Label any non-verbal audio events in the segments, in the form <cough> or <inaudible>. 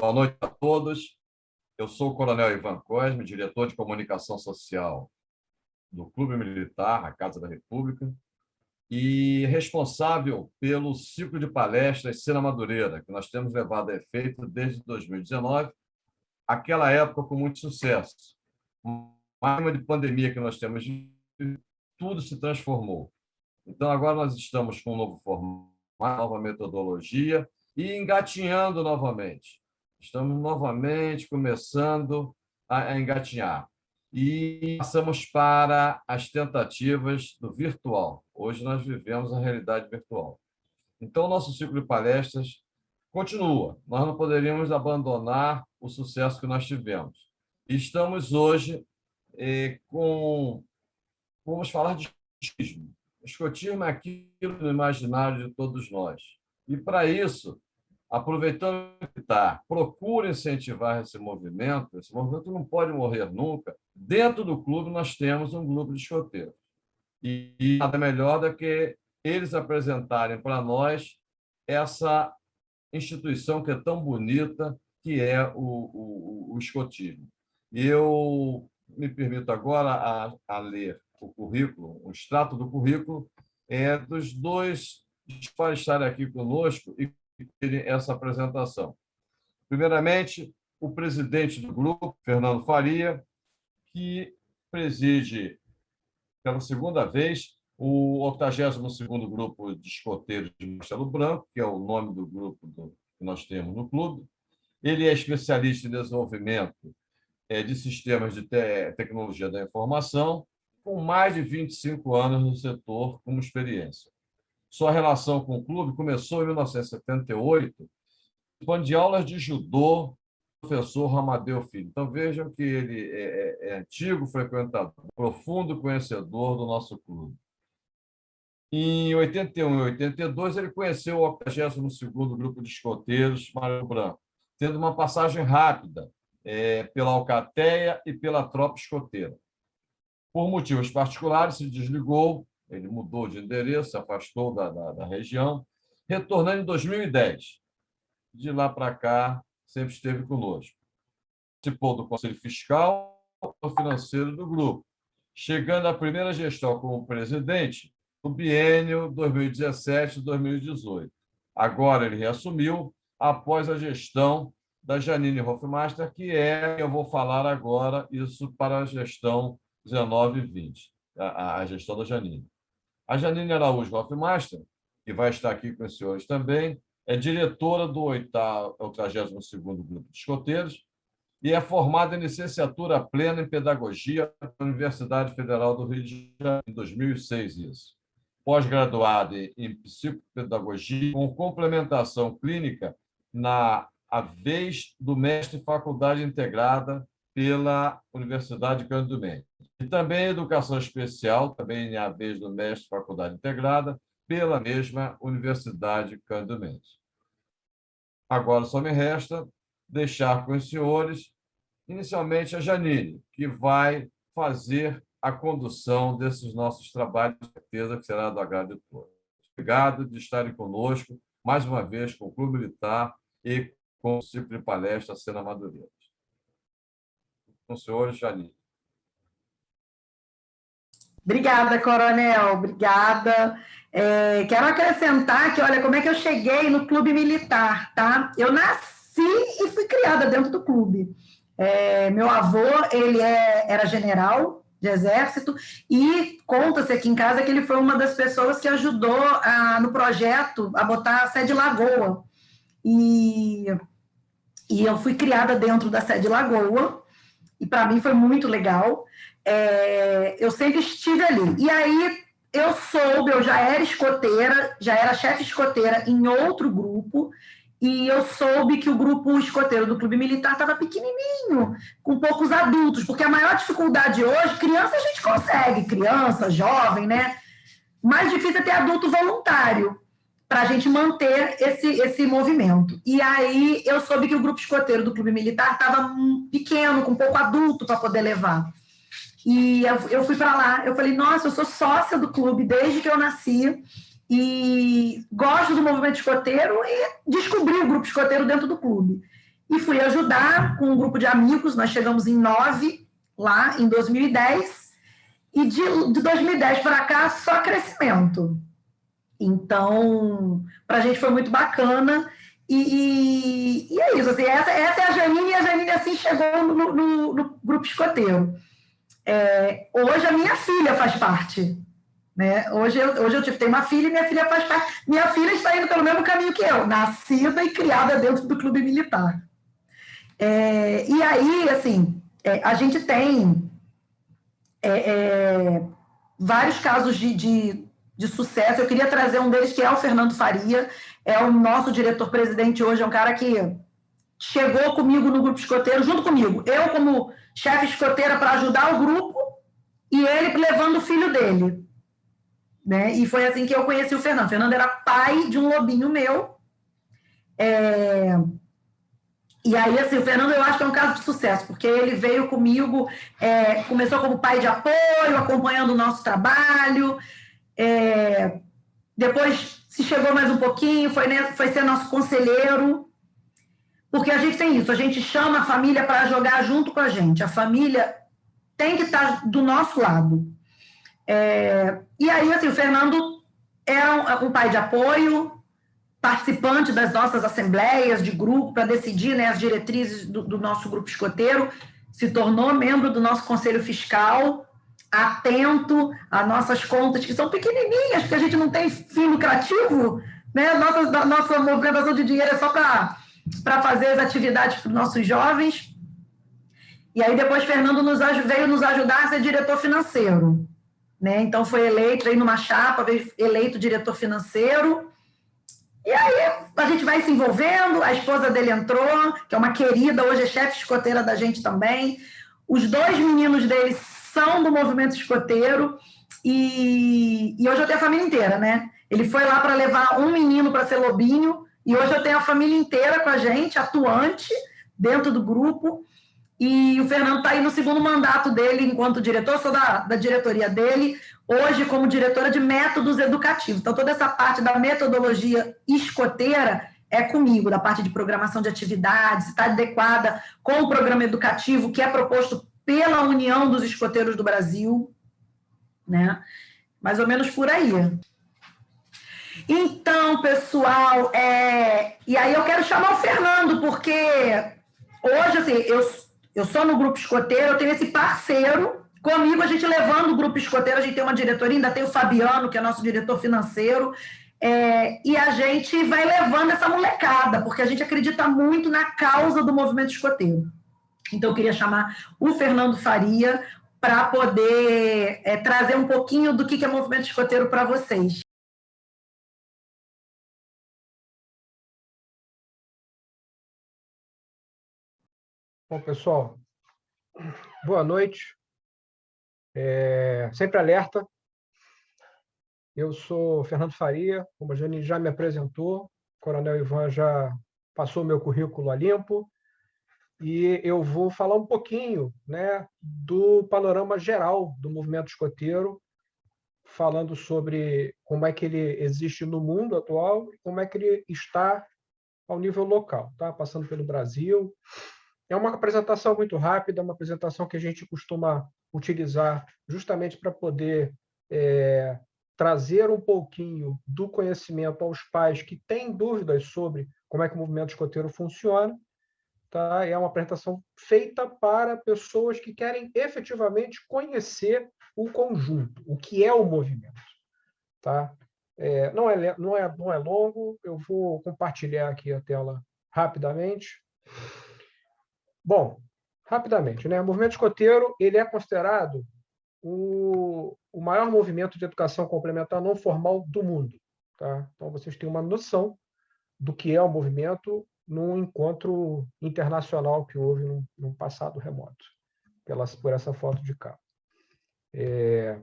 Boa noite a todos. Eu sou o Coronel Ivan Cosme, diretor de comunicação social do Clube Militar, a Casa da República, e responsável pelo ciclo de palestras Cena Madureira, que nós temos levado a efeito desde 2019, aquela época com muito sucesso. Uma de pandemia que nós temos, tudo se transformou. Então, agora nós estamos com um novo formato, nova metodologia e engatinhando novamente. Estamos novamente começando a engatinhar e passamos para as tentativas do virtual. Hoje nós vivemos a realidade virtual. Então, nosso ciclo de palestras continua. Nós não poderíamos abandonar o sucesso que nós tivemos. Estamos hoje eh, com... Vamos falar de escotismo. Escotismo é aquilo no imaginário de todos nós. E, para isso, aproveitando que está, procura incentivar esse movimento. Esse movimento não pode morrer nunca. Dentro do clube, nós temos um grupo de escoteiros. E nada melhor do que eles apresentarem para nós essa instituição que é tão bonita, que é o, o, o escotismo. E eu me permito agora a, a ler o currículo, o extrato do currículo é dos dois para estarem aqui conosco e essa apresentação. Primeiramente, o presidente do grupo, Fernando Faria, que preside pela segunda vez o 82º Grupo de Escoteiros de Marcelo Branco, que é o nome do grupo do, que nós temos no clube. Ele é especialista em desenvolvimento é, de sistemas de te tecnologia da informação, com mais de 25 anos no setor como experiência. Sua relação com o clube começou em 1978, quando de aulas de judô professor Ramadeu Filho. Então, vejam que ele é, é, é antigo frequentador, profundo conhecedor do nosso clube. Em 81 e 82, ele conheceu o 82º Grupo de Escoteiros, Mário Branco, tendo uma passagem rápida é, pela Alcateia e pela Tropa Escoteira. Por motivos particulares, se desligou ele mudou de endereço, se afastou da, da, da região, retornando em 2010. De lá para cá, sempre esteve conosco. Participou do Conselho Fiscal e Financeiro do grupo, chegando à primeira gestão como presidente no biênio 2017-2018. Agora ele reassumiu após a gestão da Janine Hofmeister, que é, eu vou falar agora, isso para a gestão 19 e 20, a, a gestão da Janine. A Janine Araújo Hofmeister, que vai estar aqui com os senhores também, é diretora do 82º Grupo de Escoteiros e é formada em licenciatura plena em Pedagogia pela Universidade Federal do Rio de Janeiro, em 2006, isso. Pós-graduada em Psicopedagogia, com complementação clínica na vez do mestre Faculdade Integrada pela Universidade Cândido Mendes. E também Educação Especial, também a vez do mestre Faculdade Integrada, pela mesma Universidade Cândido Mendes. Agora só me resta deixar com os senhores, inicialmente a Janine, que vai fazer a condução desses nossos trabalhos, certeza que será do agrado de todos. Obrigado de estarem conosco, mais uma vez, com o Clube Militar e com o ciclo de palestra Sena Madureira com o senhor, Janine. Obrigada, Coronel, obrigada. É, quero acrescentar que, olha, como é que eu cheguei no clube militar, tá? Eu nasci e fui criada dentro do clube. É, meu avô, ele é, era general de exército e conta-se aqui em casa que ele foi uma das pessoas que ajudou a, no projeto a botar a sede Lagoa. E, e eu fui criada dentro da sede Lagoa, e para mim foi muito legal. É, eu sempre estive ali. E aí eu soube, eu já era escoteira, já era chefe escoteira em outro grupo, e eu soube que o grupo escoteiro do Clube Militar estava pequenininho, com poucos adultos, porque a maior dificuldade hoje, criança a gente consegue, criança, jovem, né? Mais difícil é ter adulto voluntário para a gente manter esse, esse movimento. E aí eu soube que o grupo escoteiro do Clube Militar estava pequeno, com pouco adulto para poder levar. E eu, eu fui para lá, eu falei, nossa, eu sou sócia do clube desde que eu nasci e gosto do movimento escoteiro e descobri o grupo escoteiro dentro do clube. e fui ajudar com um grupo de amigos, nós chegamos em nove lá em 2010, e de, de 2010 para cá só crescimento. Então, para a gente foi muito bacana, e, e, e, é isso, assim, essa, essa é a Janine, e a Janine assim chegou no, no, no grupo escoteiro. É, hoje a minha filha faz parte. Né? Hoje, eu, hoje eu tipo, tenho uma filha e minha filha faz parte. Minha filha está indo pelo mesmo caminho que eu, nascida e criada dentro do clube militar. É, e aí, assim, é, a gente tem é, é, vários casos de, de, de, sucesso. Eu queria trazer um deles, que é o Fernando Faria, é o nosso diretor-presidente hoje, é um cara que chegou comigo no grupo escoteiro, junto comigo. Eu, como chefe escoteira, para ajudar o grupo, e ele levando o filho dele. Né? E foi assim que eu conheci o Fernando. O Fernando era pai de um lobinho meu. É... E aí, assim, o Fernando eu acho que é um caso de sucesso, porque ele veio comigo, é, começou como pai de apoio, acompanhando o nosso trabalho, é, depois se chegou mais um pouquinho, foi, né, foi ser nosso conselheiro, porque a gente tem isso, a gente chama a família para jogar junto com a gente, a família tem que estar do nosso lado. É, e aí, assim, o Fernando é um, um pai de apoio, participante das nossas assembleias de grupo para decidir né, as diretrizes do, do, nosso grupo escoteiro, se tornou membro do nosso conselho fiscal, atento às nossas contas, que são pequenininhas, porque a gente não tem fim lucrativo, né? Nossa, nossa movimentação de dinheiro é só para fazer as atividades para os nossos jovens. E aí depois Fernando nos, veio nos ajudar a ser diretor financeiro. Né? Então foi eleito, veio numa chapa, veio eleito diretor financeiro, e aí a gente vai se envolvendo, a esposa dele entrou, que é uma querida, hoje é chefe escoteira da gente também. Os dois meninos dele são do movimento escoteiro, e, e hoje eu tenho a família inteira, né? Ele foi lá para levar um menino para ser lobinho, e hoje eu tenho a família inteira com a gente, atuante, dentro do grupo. E o Fernando está aí no segundo mandato dele enquanto diretor, sou da, da diretoria dele hoje como diretora de métodos educativos. Então, toda essa parte da metodologia escoteira é comigo, da parte de programação de atividades, está adequada com o programa educativo que é proposto pela União dos Escoteiros do Brasil, né? Mais ou menos por aí. Então, pessoal, é... e aí eu quero chamar o Fernando, porque hoje, assim, eu, eu sou no grupo escoteiro, eu tenho esse parceiro Comigo, a gente levando o grupo escoteiro, a gente tem uma diretoria, ainda tem o Fabiano, que é nosso diretor financeiro, é, e a gente vai levando essa molecada, porque a gente acredita muito na causa do movimento escoteiro. Então, eu queria chamar o Fernando Faria para poder é, trazer um pouquinho do que é movimento escoteiro para vocês. Bom, pessoal, boa noite. É, sempre alerta. Eu sou Fernando Faria, como a Jane já me apresentou, o Coronel Ivan já passou meu currículo a limpo, e eu vou falar um pouquinho né, do panorama geral do movimento escoteiro, falando sobre como é que ele existe no mundo atual e como é que ele está ao nível local, tá? passando pelo Brasil. É uma apresentação muito rápida, uma apresentação que a gente costuma utilizar justamente para poder é, trazer um pouquinho do conhecimento aos pais que têm dúvidas sobre como é que o movimento escoteiro funciona. Tá? É uma apresentação feita para pessoas que querem efetivamente conhecer o conjunto, o que é o movimento. Tá? É, não, é, não, é, não é longo, eu vou compartilhar aqui a tela rapidamente. Bom, rapidamente, né? O movimento escoteiro ele é considerado o, o maior movimento de educação complementar não formal do mundo. Tá? Então, vocês têm uma noção do que é o movimento num encontro internacional que houve num, num passado remoto, pela, por essa foto de cá. É...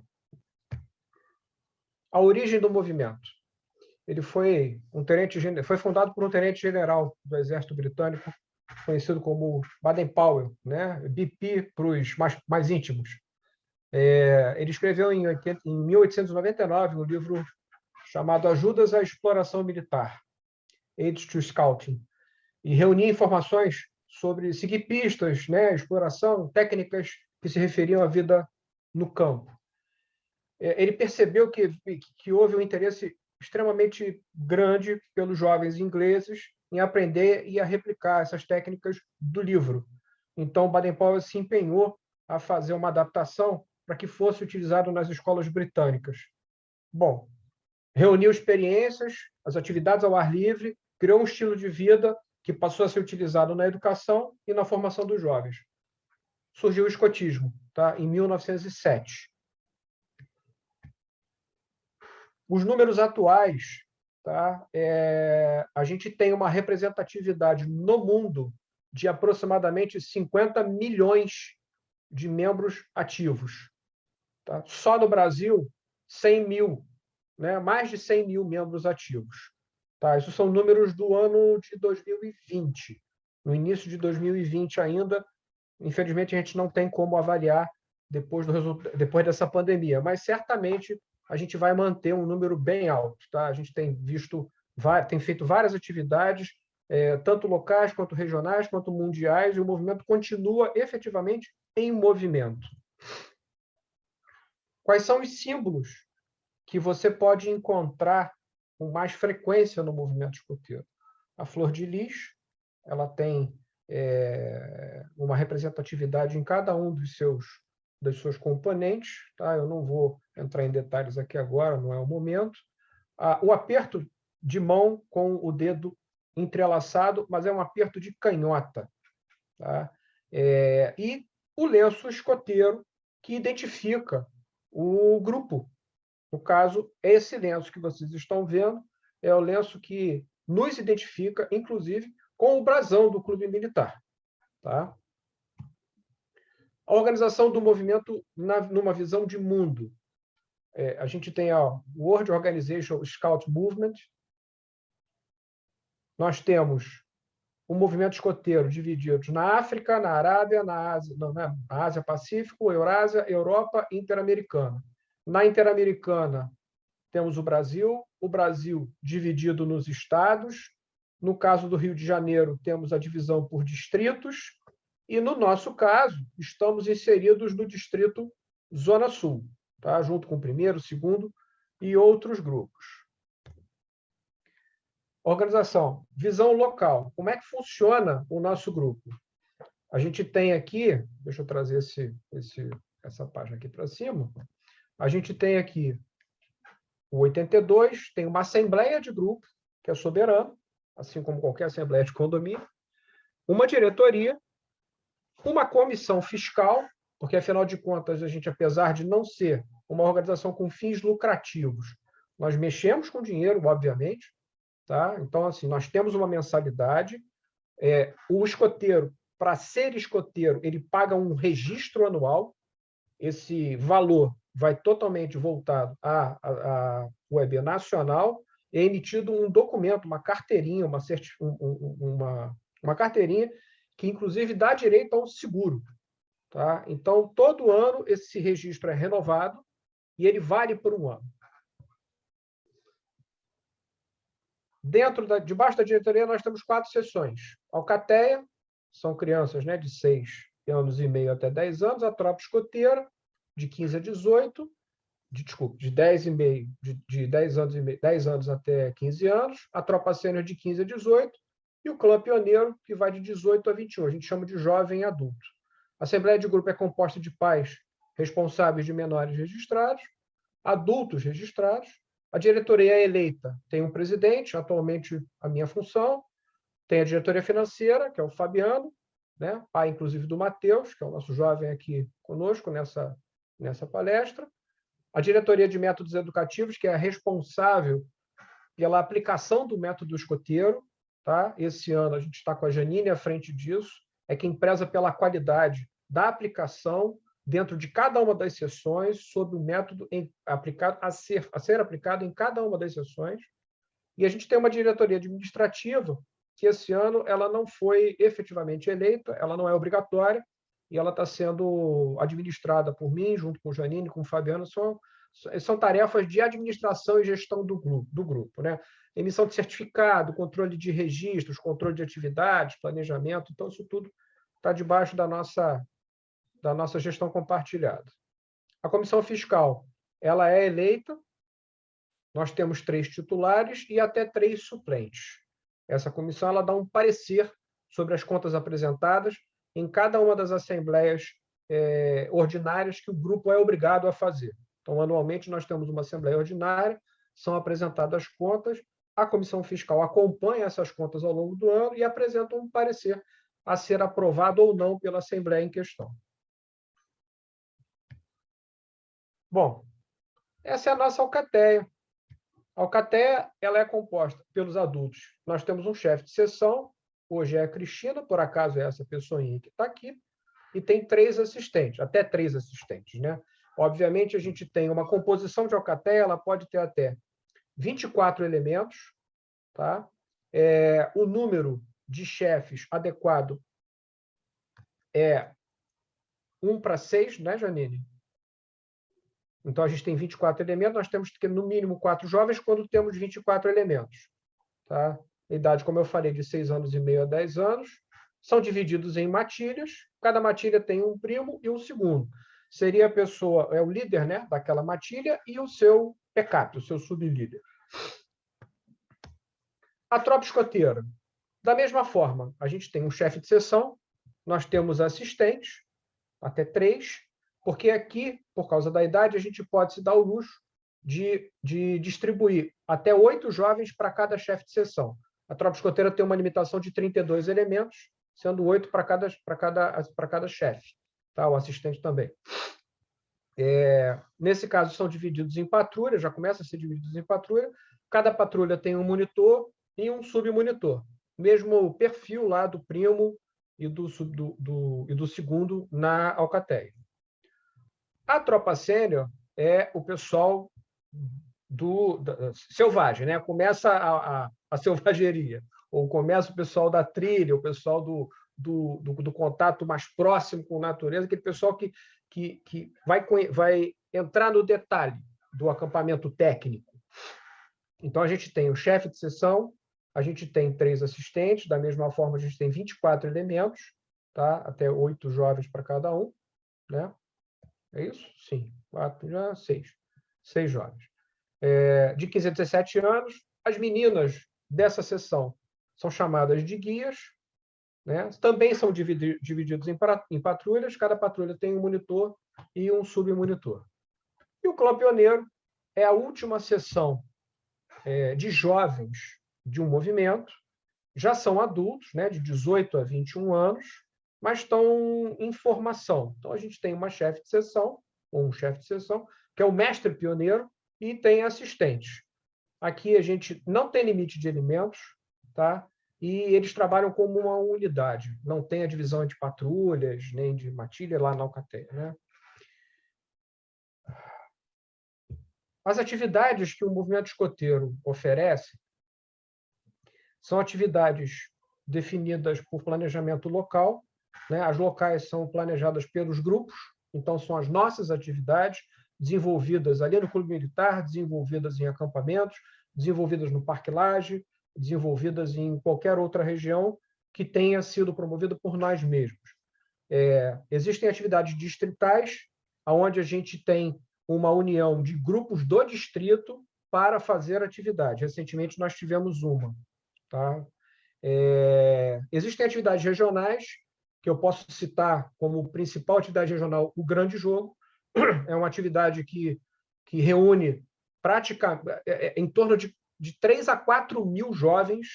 A origem do movimento. Ele foi um tenente foi fundado por um tenente general do Exército Britânico conhecido como Baden-Powell, né? BP para os mais, mais íntimos. É, ele escreveu em, 80, em 1899 um livro chamado Ajudas à Exploração Militar, Aids to Scouting, e reunia informações sobre seguir pistas, né, exploração, técnicas que se referiam à vida no campo. É, ele percebeu que, que houve um interesse extremamente grande pelos jovens ingleses em aprender e a replicar essas técnicas do livro. Então, Baden-Powell se empenhou a fazer uma adaptação para que fosse utilizado nas escolas britânicas. Bom, reuniu experiências, as atividades ao ar livre, criou um estilo de vida que passou a ser utilizado na educação e na formação dos jovens. Surgiu o escotismo, tá? em 1907. Os números atuais, tá? É, a gente tem uma representatividade no mundo de aproximadamente 50 milhões de membros ativos. Tá? Só no Brasil, 100 mil, né? mais de 100 mil membros ativos. Tá? Isso são números do ano de 2020. No início de 2020 ainda, infelizmente, a gente não tem como avaliar depois, do depois dessa pandemia, mas certamente a gente vai manter um número bem alto. Tá? A gente tem visto, tem feito várias atividades, é, tanto locais quanto regionais, quanto mundiais, e o movimento continua efetivamente em movimento. Quais são os símbolos que você pode encontrar com mais frequência no movimento escoteiro? A flor de lis, ela tem é, uma representatividade em cada um dos seus das suas componentes, tá? Eu não vou entrar em detalhes aqui agora, não é o momento. Ah, o aperto de mão com o dedo entrelaçado, mas é um aperto de canhota, tá? É, e o lenço escoteiro que identifica o grupo. No caso, esse lenço que vocês estão vendo é o lenço que nos identifica, inclusive, com o brasão do clube militar. Tá? A organização do movimento na, numa visão de mundo. É, a gente tem a World Organization Scout Movement. Nós temos o movimento escoteiro dividido na África, na Arábia, na Ásia, não, né? na Ásia Pacífico, Eurásia, Europa Interamericana. Na Interamericana, temos o Brasil, o Brasil dividido nos estados. No caso do Rio de Janeiro, temos a divisão por distritos, e, no nosso caso, estamos inseridos no distrito Zona Sul, tá? junto com o primeiro, segundo e outros grupos. Organização, visão local. Como é que funciona o nosso grupo? A gente tem aqui, deixa eu trazer esse, esse, essa página aqui para cima. A gente tem aqui o 82, tem uma assembleia de grupo, que é soberana, assim como qualquer assembleia de condomínio, uma diretoria uma comissão fiscal, porque, afinal de contas, a gente, apesar de não ser uma organização com fins lucrativos, nós mexemos com dinheiro, obviamente, tá? Então, assim, nós temos uma mensalidade. É, o escoteiro, para ser escoteiro, ele paga um registro anual. Esse valor vai totalmente voltado à, à, à web nacional. É emitido um documento, uma carteirinha, uma, uma, uma carteirinha que inclusive dá direito a um seguro. Tá? Então, todo ano esse registro é renovado e ele vale por um ano. Dentro da, debaixo da diretoria, nós temos quatro sessões. Alcateia, são crianças né, de 6 anos e meio até 10 anos, a tropa escoteira, de 15 a 18, de, desculpa, de 10 e meio, de, de 10 anos e meio, 10 anos até 15 anos, a tropa sênior de 15 a 18, e o clã pioneiro, que vai de 18 a 21, a gente chama de jovem adulto. A Assembleia de Grupo é composta de pais responsáveis de menores registrados, adultos registrados, a diretoria é eleita, tem um presidente, atualmente a minha função, tem a diretoria financeira, que é o Fabiano, né? pai, inclusive, do Matheus, que é o nosso jovem aqui conosco nessa, nessa palestra, a diretoria de métodos educativos, que é responsável pela aplicação do método escoteiro, Tá? Esse ano a gente está com a Janine à frente disso, é quem preza pela qualidade da aplicação dentro de cada uma das sessões, sob o método em, aplicado a ser, a ser aplicado em cada uma das sessões. E a gente tem uma diretoria administrativa que esse ano ela não foi efetivamente eleita, ela não é obrigatória, e ela está sendo administrada por mim, junto com o Janine, com o Fabiano, são, são tarefas de administração e gestão do grupo, do grupo né? Emissão de certificado, controle de registros, controle de atividades, planejamento, então isso tudo está debaixo da nossa, da nossa gestão compartilhada. A comissão fiscal ela é eleita, nós temos três titulares e até três suplentes. Essa comissão ela dá um parecer sobre as contas apresentadas em cada uma das assembleias é, ordinárias que o grupo é obrigado a fazer. Então, anualmente, nós temos uma assembleia ordinária, são apresentadas contas, a comissão fiscal acompanha essas contas ao longo do ano e apresenta um parecer a ser aprovado ou não pela assembleia em questão. Bom, essa é a nossa alcateia. A alcateia ela é composta pelos adultos. Nós temos um chefe de sessão, hoje é a Cristina, por acaso é essa pessoinha que está aqui, e tem três assistentes, até três assistentes. Né? Obviamente, a gente tem uma composição de alcateia, ela pode ter até 24 elementos, tá? É, o número de chefes adequado é 1 para 6, né, Janine? Então, a gente tem 24 elementos, nós temos que ter, no mínimo, quatro jovens quando temos 24 elementos. Tá? Idade, como eu falei, de 6 anos e meio a 10 anos. São divididos em matilhas. Cada matilha tem um primo e um segundo. Seria a pessoa, é o líder né, daquela matilha e o seu backup, o seu sublíder. A tropa escoteira. Da mesma forma, a gente tem um chefe de sessão, nós temos assistentes, até três, porque aqui, por causa da idade, a gente pode se dar o luxo de, de distribuir até oito jovens para cada chefe de sessão. A tropa escoteira tem uma limitação de 32 elementos, sendo oito para cada, cada, cada chefe, tá? o assistente também. É, nesse caso, são divididos em patrulha, já começa a ser divididos em patrulha. Cada patrulha tem um monitor e um submonitor. Mesmo perfil lá do primo e do, do, do, e do segundo na Alcateia. A tropa sênior é o pessoal do, da, selvagem, né? Começa a, a, a, selvageria, ou começa o pessoal da trilha, o pessoal do, do, do, do contato mais próximo com a natureza, aquele pessoal que, que, que vai, vai entrar no detalhe do acampamento técnico. Então, a gente tem o chefe de sessão, a gente tem três assistentes, da mesma forma, a gente tem 24 elementos, tá? até oito jovens para cada um. Né? É isso? Sim. Quatro, já seis. Seis jovens. É, de 15 a 17 anos, as meninas dessa sessão são chamadas de guias, né? também são divididos em, patrulhas, cada patrulha tem um monitor e um submonitor. E o Clã Pioneiro é a última sessão é, de jovens de um movimento, já são adultos, né, de 18 a 21 anos, mas estão em formação. Então, a gente tem uma chefe de sessão, ou um chefe de sessão, que é o mestre pioneiro, e tem assistentes. Aqui a gente não tem limite de alimentos, tá? E eles trabalham como uma unidade, não tem a divisão de patrulhas, nem de matilha lá na Alcateia. Né? As atividades que o movimento escoteiro oferece são atividades definidas por planejamento local, né? As locais são planejadas pelos grupos, então são as nossas atividades desenvolvidas ali no Clube Militar, desenvolvidas em acampamentos, desenvolvidas no Parque Laje, desenvolvidas em qualquer outra região que tenha sido promovida por nós mesmos. É, existem atividades distritais, onde a gente tem uma união de grupos do distrito para fazer atividade. Recentemente, nós tivemos uma. Tá? É, existem atividades regionais, que eu posso citar como principal atividade regional o Grande Jogo. <clears throat> É uma atividade que, que reúne prática, é, é, em torno de, de 3 a 4 mil jovens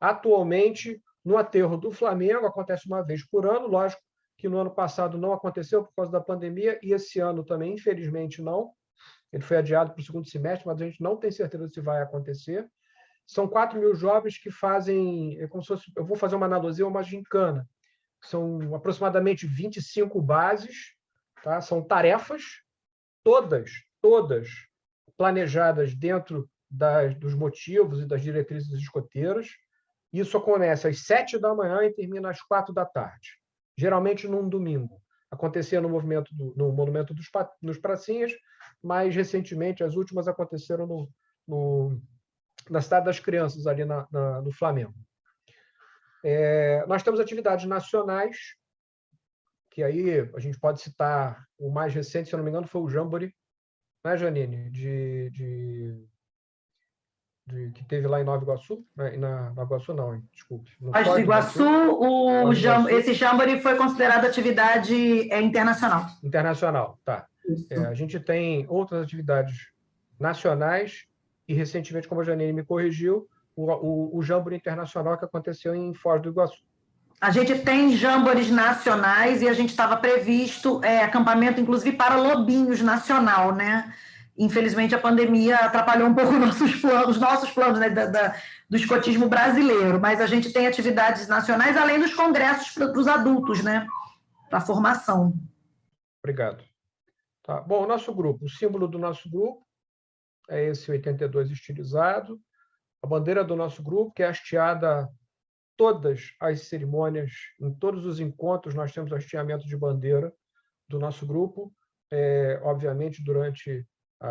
atualmente no aterro do Flamengo, acontece uma vez por ano, lógico que no ano passado não aconteceu por causa da pandemia, e esse ano também, infelizmente, não. Ele foi adiado para o segundo semestre, mas a gente não tem certeza se vai acontecer. São 4 mil jovens que fazem, é como se fosse, eu vou fazer uma analogia, uma gincana são aproximadamente 25 bases, tá? são tarefas, todas, todas planejadas dentro das, dos motivos e das diretrizes escoteiras. Isso começa às sete da manhã e termina às quatro da tarde, geralmente num domingo. Acontecia no movimento do, no Monumento dos, nos Pracinhas, mais recentemente, as últimas aconteceram no, no na Cidade das Crianças, ali na, na no Flamengo. É, nós temos atividades nacionais, que aí a gente pode citar o mais recente, se não me engano, foi o Jamboree, né, Janine? De, de, de, que teve lá em Nova Iguaçu, né? na Nova Iguaçu não, desculpe. Mas de Iguaçu, o Jam, esse Jamboree foi considerado atividade é, internacional. Internacional, tá. É, a gente tem outras atividades nacionais e, recentemente, como a Janine me corrigiu, o, o, o Jamboree Internacional que aconteceu em Foz do Iguaçu. A gente tem jambores nacionais e a gente estava previsto é, acampamento, inclusive, para lobinhos nacional, né? Infelizmente, a pandemia atrapalhou um pouco <laughs> nossos planos, nossos planos né, da, da, do escotismo brasileiro, mas a gente tem atividades nacionais, além dos congressos para os adultos, né? Para formação. Obrigado. Tá. Bom, o nosso grupo, o símbolo do nosso grupo é esse 82 estilizado. A bandeira do nosso grupo, que é hasteada todas as cerimônias, em todos os encontros, nós temos hasteamento de bandeira do nosso grupo. É, obviamente, durante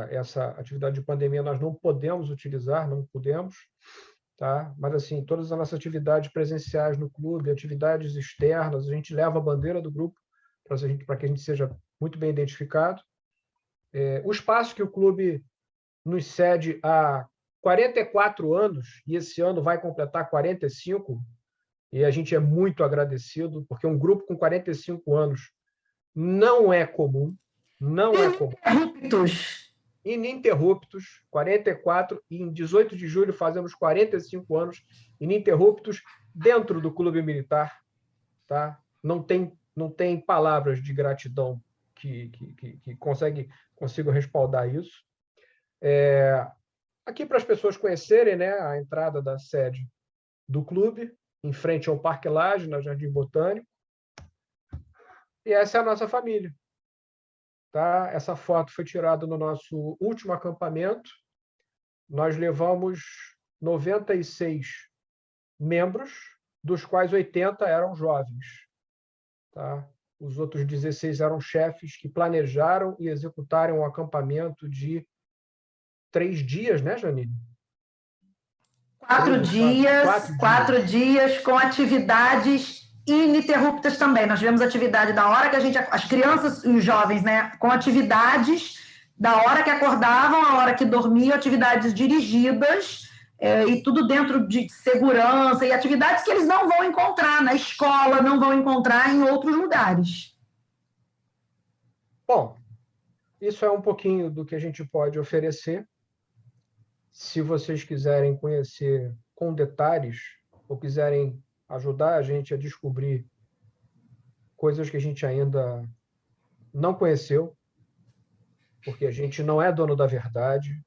essa atividade de pandemia, nós não podemos utilizar, não podemos, tá? mas, assim, todas as nossas atividades presenciais no clube, atividades externas, a gente leva a bandeira do grupo para que a gente seja muito bem identificado. É, o espaço que o clube nos cede há 44 anos, e esse ano vai completar 45, e a gente é muito agradecido, porque um grupo com 45 anos não é comum, não é comum. Ininterruptos. Ininterruptos, 44, e em 18 de julho fazemos 45 anos ininterruptos dentro do Clube Militar. Tá? Não, tem, não tem palavras de gratidão que, que, que, que consegue, consigo respaldar isso. É, aqui para as pessoas conhecerem né, a entrada da sede do clube, em frente ao Parque Laje, na Jardim Botânico. E essa é a nossa família. Tá? Essa foto foi tirada no nosso último acampamento. Nós levamos 96 membros, dos quais 80 eram jovens. Tá? Os outros 16 eram chefes que planejaram e executaram um acampamento de três dias, né, Janine? Quatro três, dias, quatro, quatro dias. dias com atividades ininterruptas também. Nós tivemos atividade da hora que a gente, as crianças e os jovens, né, com atividades da hora que acordavam, a hora que dormiam, atividades dirigidas é, e tudo dentro de segurança e atividades que eles não vão encontrar na escola, não vão encontrar em outros lugares. Bom, isso é um pouquinho do que a gente pode oferecer. Se vocês quiserem conhecer com detalhes ou quiserem ajudar a gente a descobrir coisas que a gente ainda não conheceu, porque a gente não é dono da verdade,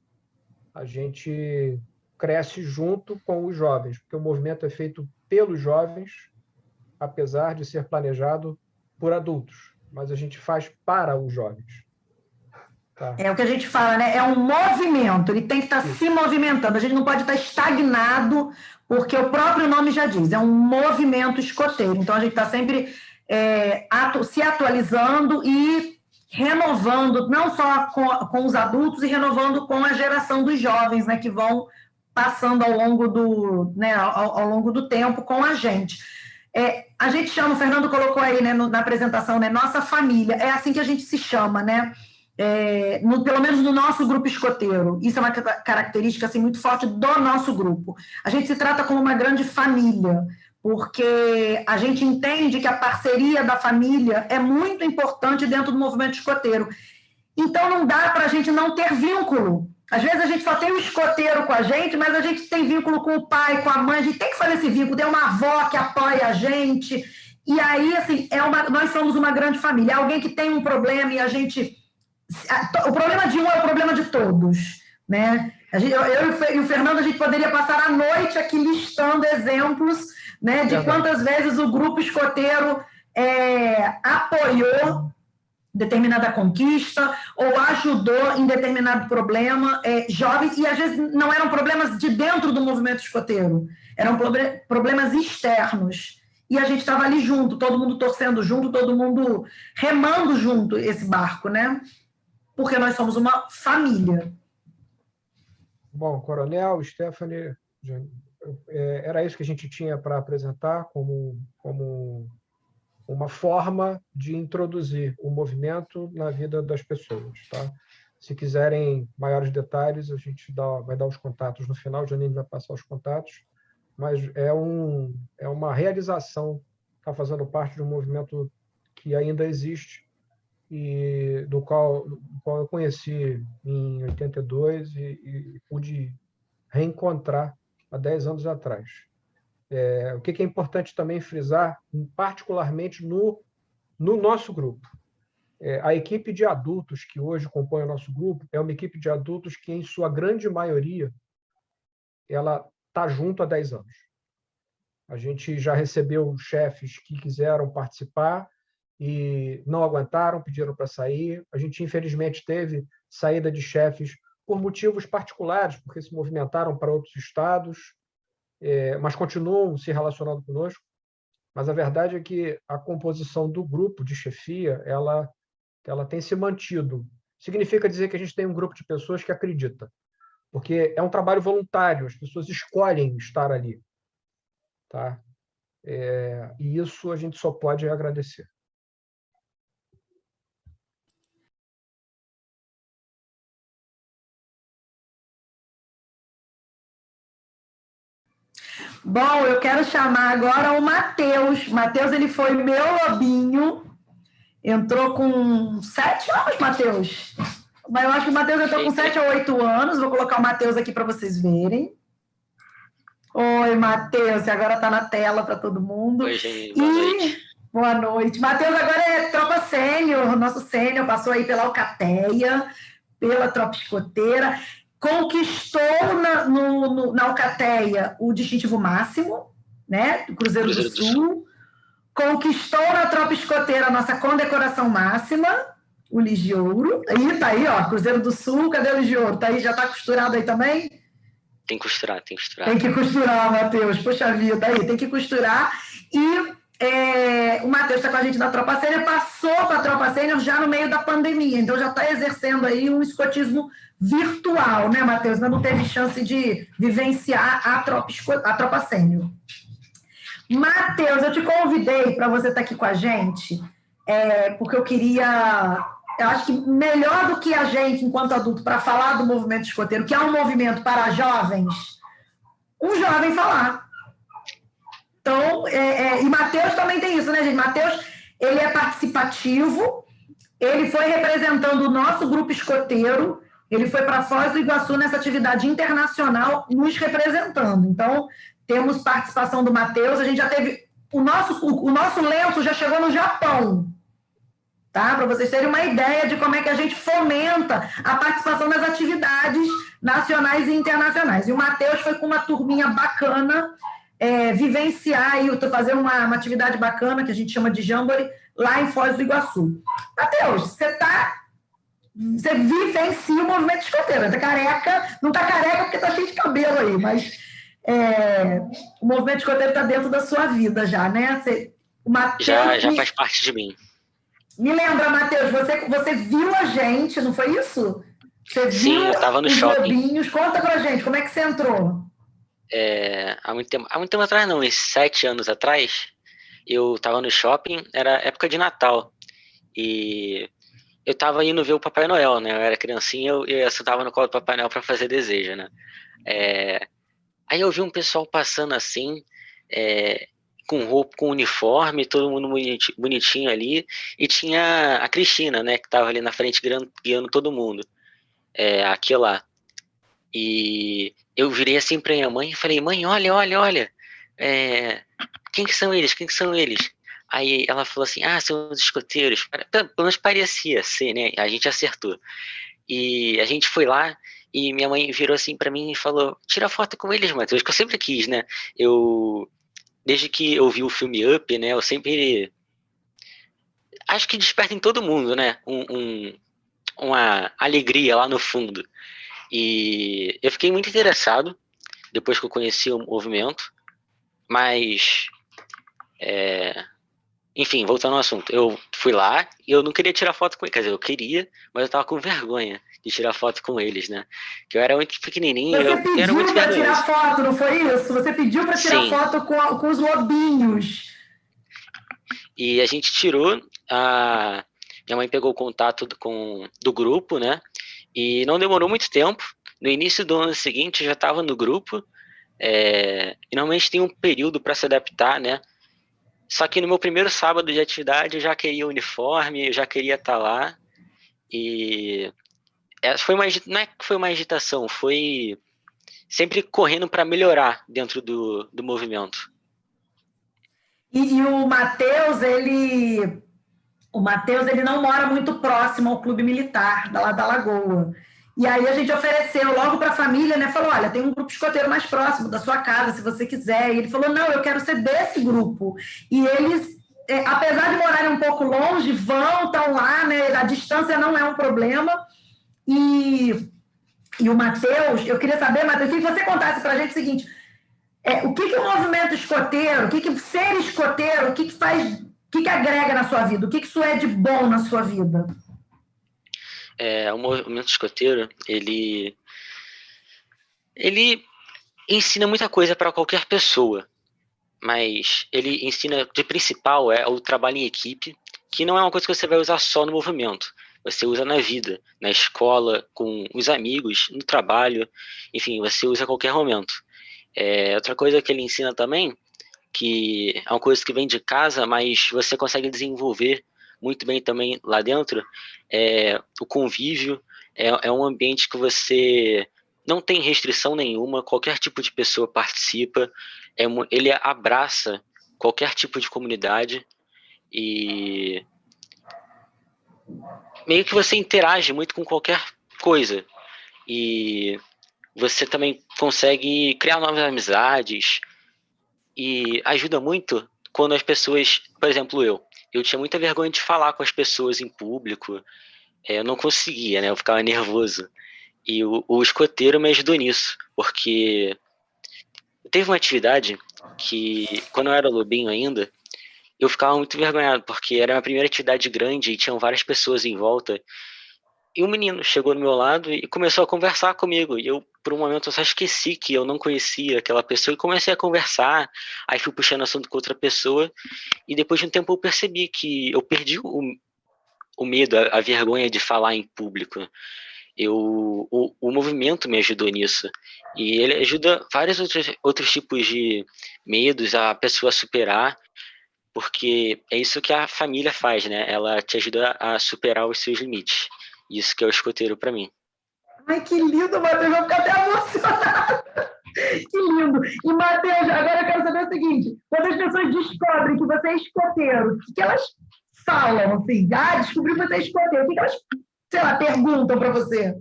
a gente cresce junto com os jovens, porque o movimento é feito pelos jovens, apesar de ser planejado por adultos, mas a gente faz para os jovens. Tá. É o que a gente fala, né? É um movimento, ele tem que estar se movimentando. A gente não pode estar estagnado, porque o próprio nome já diz, é um movimento escoteiro. Então a gente está sempre é, atu se atualizando e renovando, não só com, com, os adultos, e renovando com a geração dos jovens, né? Que vão passando ao longo do, né, ao, ao longo do tempo com a gente. É, a gente chama, o Fernando colocou aí né, no, na apresentação, né? Nossa família, é assim que a gente se chama, né? É, no, pelo menos no nosso grupo escoteiro. Isso é uma característica assim, muito forte do nosso grupo. A gente se trata como uma grande família, porque a gente entende que a parceria da família é muito importante dentro do movimento escoteiro. Então, não dá para a gente não ter vínculo. Às vezes a gente só tem o escoteiro com a gente, mas a gente tem vínculo com o pai, com a mãe, a gente tem que fazer esse vínculo, tem uma avó que apoia a gente. E aí, assim, é uma, nós somos uma grande família. É alguém que tem um problema e a gente o problema de um é o problema de todos, né? Gente, eu, eu, e o Fernando, a gente poderia passar a noite aqui listando exemplos né, de quantas vezes o grupo escoteiro é, apoiou determinada conquista ou ajudou em determinado problema é, jovens, e às vezes não eram problemas de dentro do movimento escoteiro, eram problemas externos. E a gente estava ali junto, todo mundo torcendo junto, todo mundo remando junto esse barco, né? Porque nós somos uma família. Bom, Coronel, Stephanie, é, era isso que a gente tinha para apresentar como, como uma forma de introduzir o movimento na vida das pessoas. Tá? Se quiserem maiores detalhes, a gente dá, vai dar os contatos no final, o Janine vai passar os contatos, mas é, um, é uma realização, está fazendo parte de um movimento que ainda existe e do qual, do qual eu conheci em 82 e, e pude reencontrar há 10 anos atrás. É, o que é importante também frisar, particularmente no, no nosso grupo. É, a equipe de adultos que hoje compõe o nosso grupo é uma equipe de adultos que, em sua grande maioria, ela está junto há 10 anos. A gente já recebeu chefes que quiseram participar e não aguentaram, pediram para sair. A gente, infelizmente, teve saída de chefes por motivos particulares, porque se movimentaram para outros estados, é, mas continuam se relacionando conosco. Mas a verdade é que a composição do grupo de chefia ela, ela tem se mantido. Significa dizer que a gente tem um grupo de pessoas que acredita, porque é um trabalho voluntário, as pessoas escolhem estar ali. Tá? É, e isso a gente só pode agradecer. Bom, eu quero chamar agora o Matheus. Matheus, ele foi meu lobinho. Entrou com sete anos, Matheus. Mas eu acho que o Matheus entrou com sete ou oito anos. Vou colocar o Matheus aqui para vocês verem. Oi, Matheus. Agora está na tela para todo mundo. Oi, gente. Boa e... noite. Boa noite. Matheus agora é tropa sênior, nosso sênior, passou aí pela Alcateia, pela tropa escoteira conquistou na, no, no, na Alcateia o distintivo máximo, né, do Cruzeiro, Cruzeiro do, Sul. do Sul, conquistou na Tropa Escoteira a nossa condecoração máxima, o Lis de Ouro. Aí, tá aí, ó, Cruzeiro do Sul, cadê o Lis de Ouro? Tá aí, já tá costurado aí também? Tem que costurar, tem que costurar. Tem que costurar, Matheus, poxa vida, aí, tem que costurar. E é, o Matheus está com a gente na Tropa Sênior, passou para a Tropa Sênior já no meio da pandemia, então já está exercendo aí um escotismo virtual, né, Matheus? Não teve chance de vivenciar a Tropa, a tropa Sênior. Matheus, eu te convidei para você estar tá aqui com a gente, é, porque eu queria eu acho que melhor do que a gente, enquanto adulto, para falar do movimento escoteiro, que é um movimento para jovens, um jovem falar. Então, é, é, e Matheus também tem isso, né, gente? Matheus, ele é participativo, ele foi representando o nosso grupo escoteiro, ele foi para Foz do Iguaçu nessa atividade internacional, nos representando. Então, temos participação do Matheus, a gente já teve. O nosso, o, nosso lenço já chegou no Japão, tá? Para vocês terem uma ideia de como é que a gente fomenta a participação nas atividades nacionais e internacionais. E o Matheus foi com uma turminha bacana é, vivenciar e fazer uma, uma, atividade bacana que a gente chama de Jamboree lá em Foz do Iguaçu. Matheus, você está você vivencia o movimento escoteiro. Está careca, não está careca porque está cheio de cabelo aí, mas é, o movimento escoteiro está dentro da sua vida já, né? Você, Mateus, já, já faz parte de mim. Me lembra, Matheus, você, você viu a gente, não foi isso? Você Sim, viu eu estava no shopping. Lobinhos. Conta pra gente, como é que você entrou? É, há, muito tempo, há muito tempo atrás, não, uns sete anos atrás, eu estava no shopping, era época de Natal, e eu estava indo ver o Papai Noel, né? Eu era criancinha, eu, eu sentava no colo do Papai Noel para fazer desejo, né? É, aí eu vi um pessoal passando assim, é, com roupa, com uniforme, todo mundo bonitinho ali, e tinha a Cristina, né? Que estava ali na frente guiando, guiando todo mundo, é, aqui lá. E eu virei assim para minha mãe e falei, mãe, olha, olha, olha, é, quem que são eles? Quem que são eles? Aí ela falou assim, ah, são os escoteiros. Pelo menos parecia ser, né? A gente acertou. E a gente foi lá e minha mãe virou assim para mim e falou, tira foto com eles, Matheus, que eu sempre quis, né? Eu, desde que eu vi o filme Up, né, eu sempre... Acho que desperta em todo mundo, né? Um, um, uma alegria lá no fundo. E eu fiquei muito interessado depois que eu conheci o movimento, mas é, enfim, voltando ao assunto, eu fui lá e eu não queria tirar foto com eles, quer dizer, eu queria, mas eu tava com vergonha de tirar foto com eles, né? Que eu era muito pequenininho, Você eu, pediu era muito para tirar foto, não foi isso? Você pediu para tirar Sim. foto com, com os lobinhos. E a gente tirou, a minha mãe pegou o contato do, com, do grupo, né? E não demorou muito tempo. No início do ano seguinte, eu já estava no grupo. É, e normalmente tem um período para se adaptar, né? Só que no meu primeiro sábado de atividade, eu já queria o uniforme, eu já queria estar lá. E essa foi uma, não é que foi uma agitação, foi sempre correndo para melhorar dentro do, do movimento. E, e o Matheus, ele. O Matheus, ele não mora muito próximo ao clube militar, lá da Lagoa. E aí a gente ofereceu logo para a família, né? Falou: olha, tem um grupo escoteiro mais próximo da sua casa, se você quiser. E ele falou: não, eu quero ser desse grupo. E eles, é, apesar de morarem um pouco longe, vão, estão lá, né? A distância não é um problema. E, e o Matheus, eu queria saber, Matheus, que você contasse para a gente o seguinte: é, o que, que o movimento escoteiro, o que, que ser escoteiro, o que, que faz, que, que agrega na sua vida, o que, que isso é de bom na sua vida? é, o movimento escoteiro, ele ele ensina muita coisa para qualquer pessoa, mas ele ensina de principal é o trabalho em equipe, que não é uma coisa que você vai usar só no movimento. Você usa na vida, na escola, com os amigos, no trabalho, enfim, você usa a qualquer momento. É, outra coisa que ele ensina também, que é uma coisa que vem de casa, mas você consegue desenvolver muito bem também lá dentro, é o convívio, é, é um ambiente que você não tem restrição nenhuma, qualquer tipo de pessoa participa, é, ele abraça qualquer tipo de comunidade e meio que você interage muito com qualquer coisa. E você também consegue criar novas amizades e ajuda muito quando as pessoas, por exemplo, eu, eu tinha muita vergonha de falar com as pessoas em público, é, eu não conseguia, né? Eu ficava nervoso. E o, o escoteiro me ajudou nisso, porque teve uma atividade que, quando eu era lobinho ainda, eu ficava muito envergonhado, porque era a minha primeira atividade grande e tinham várias pessoas em volta. E um menino chegou do meu lado e começou a conversar comigo. E eu, por um momento, eu só esqueci que eu não conhecia aquela pessoa e comecei a conversar. Aí fui puxando assunto com outra pessoa. E depois de um tempo eu percebi que eu perdi o, o medo, a, a vergonha de falar em público. Eu, o, o movimento me ajudou nisso. E ele ajuda vários outros, outros tipos de medos a pessoa superar, porque é isso que a família faz, né? Ela te ajuda a superar os seus limites. Isso que é o escoteiro para mim. Ai, que lindo, Matheus, eu vou ficar até emocionada. <laughs> Que lindo. E, Matheus, agora eu quero saber o seguinte: quando as pessoas descobrem que você é escoteiro, o que que elas falam, assim? Ah, descobri que você é escoteiro. O que que elas, sei lá, perguntam para você?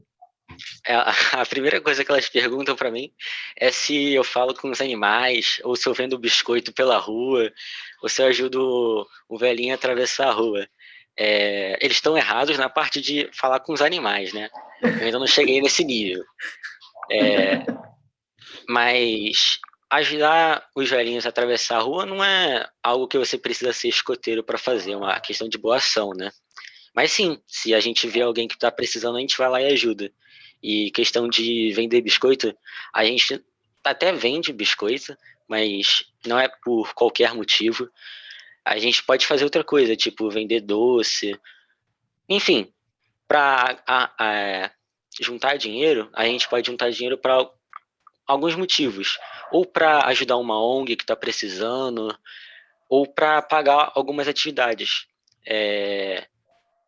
É, <laughs> a primeira coisa que elas perguntam para mim é se eu falo com os animais, ou se eu vendo biscoito pela rua, ou se eu ajudo o velhinho a atravessar a rua. É, eles estão errados na parte de falar com os animais, né? Eu ainda não cheguei nesse nível. É, mas ajudar os velhinhos a atravessar a rua não é algo que você precisa ser escoteiro para fazer, é uma questão de boa ação, né? Mas sim, se a gente vê alguém que está precisando, a gente vai lá e ajuda. E questão de vender biscoito, a gente até vende biscoito, mas não é por qualquer motivo. A gente pode fazer outra coisa, tipo vender doce. Enfim, para juntar dinheiro, a gente pode juntar dinheiro para alguns motivos. Ou para ajudar uma ONG que está precisando, ou para pagar algumas atividades. É,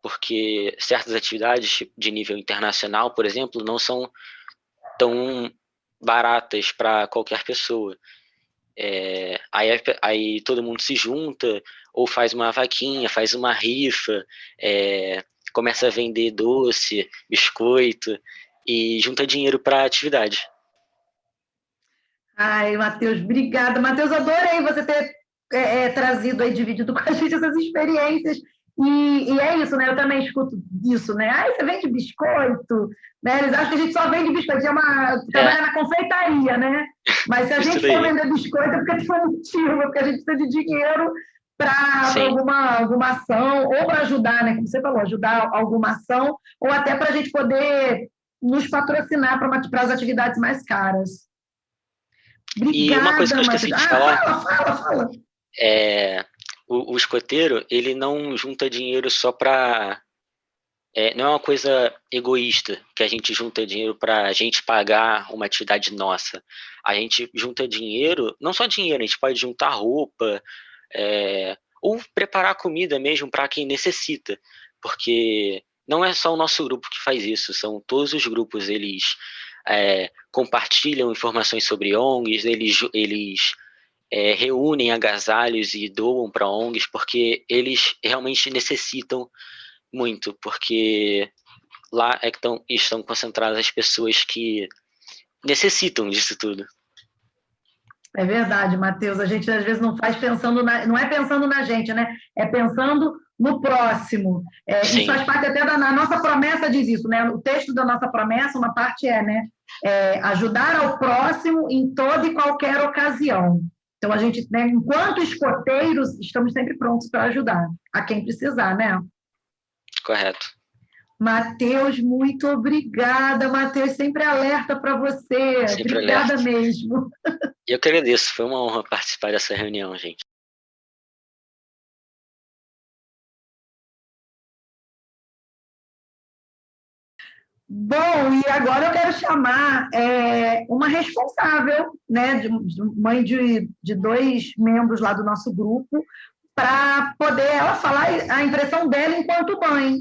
porque certas atividades de nível internacional, por exemplo, não são tão baratas para qualquer pessoa. É, aí, aí, todo mundo se junta, ou faz uma vaquinha, faz uma rifa, é, começa a vender doce, biscoito, e junta dinheiro para a atividade. Ai, Matheus, obrigada. Matheus, adorei você ter é, é, trazido aí, dividido com a gente essas experiências e, e, é isso, né? Eu também escuto isso, né? Ah, você vende biscoito, né? Eles acham que a gente só vende biscoito, é uma, trabalha é. na confeitaria, né? Mas se a gente for vender biscoito é porque tem um motivo, porque a gente precisa de dinheiro para alguma, alguma ação, ou para ajudar, né? Como você falou, ajudar alguma ação, ou até para a gente poder nos patrocinar para as atividades mais caras. Obrigada, e uma coisa que eu esqueci de ah, falar. Fala, fala, fala. É, o, o escoteiro, ele não junta dinheiro só para é, não é uma coisa egoísta que a gente junta dinheiro para a gente pagar uma atividade nossa. A gente junta dinheiro, não só dinheiro, a gente pode juntar roupa, é, ou preparar comida mesmo para quem necessita, porque não é só o nosso grupo que faz isso, são todos os grupos, eles é, compartilham informações sobre ONGs, eles, eles é, reúnem agasalhos e doam para ONGs, porque eles realmente necessitam muito, porque lá é que tão, estão concentradas as pessoas que necessitam disso tudo. É verdade, Matheus. A gente às vezes não faz pensando na, não é pensando na gente, né? É pensando no próximo. É, isso faz parte até da nossa promessa diz isso, né? O texto da nossa promessa, uma parte é, né? É, ajudar ao próximo em toda e qualquer ocasião. Então a gente, né, enquanto escoteiros, estamos sempre prontos para ajudar a quem precisar, né? Correto. Matheus, muito obrigada. Matheus, sempre alerta para você. Sempre obrigada alerta. mesmo. Eu que agradeço. Foi uma honra participar dessa reunião, gente. Bom, e agora eu quero chamar é, uma responsável, né, de, de mãe de, de dois membros lá do nosso grupo, para poder ela falar a impressão dela enquanto mãe,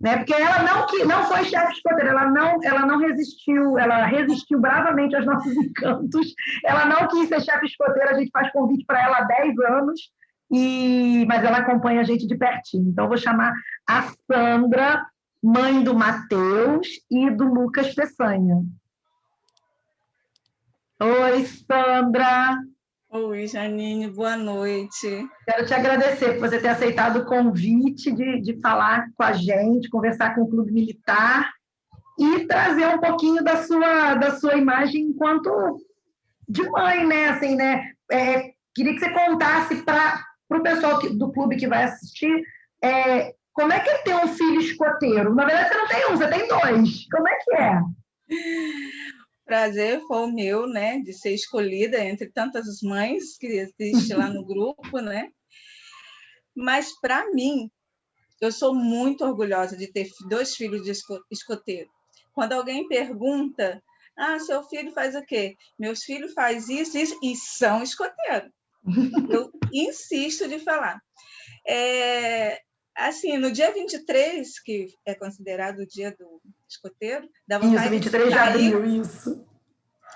né? Porque ela não que não foi chefe de escoteira, ela não ela não resistiu, ela resistiu bravamente aos nossos <laughs> encantos. Ela não quis ser chefe escoteira, a gente faz convite para ela há 10 anos. E, mas ela acompanha a gente de pertinho. Então, vou chamar a Sandra, mãe do Matheus e do Lucas Peçanha. Oi, Sandra. Oi, Janine, boa noite. Quero te agradecer por você ter aceitado o convite de, de falar com a gente, conversar com o Clube Militar e trazer um pouquinho da sua, da sua imagem enquanto de mãe, né? Assim, né? É, queria que você contasse para o pessoal que, do clube que vai assistir é, como é que é ter um filho escoteiro. Na verdade, você não tem um, você tem dois. Como é que é? prazer foi o meu, né, de ser escolhida entre tantas mães que existem lá no <laughs> grupo, né? Mas para mim, eu sou muito orgulhosa de ter dois filhos de escoteiro. Quando alguém pergunta, ah, seu filho faz o quê? Meus filhos faz isso, isso e são escoteiros. Eu insisto de falar. É, assim, no dia 23, que é considerado o dia do escoteiro, da vontade isso, 23 de, de abril, isso.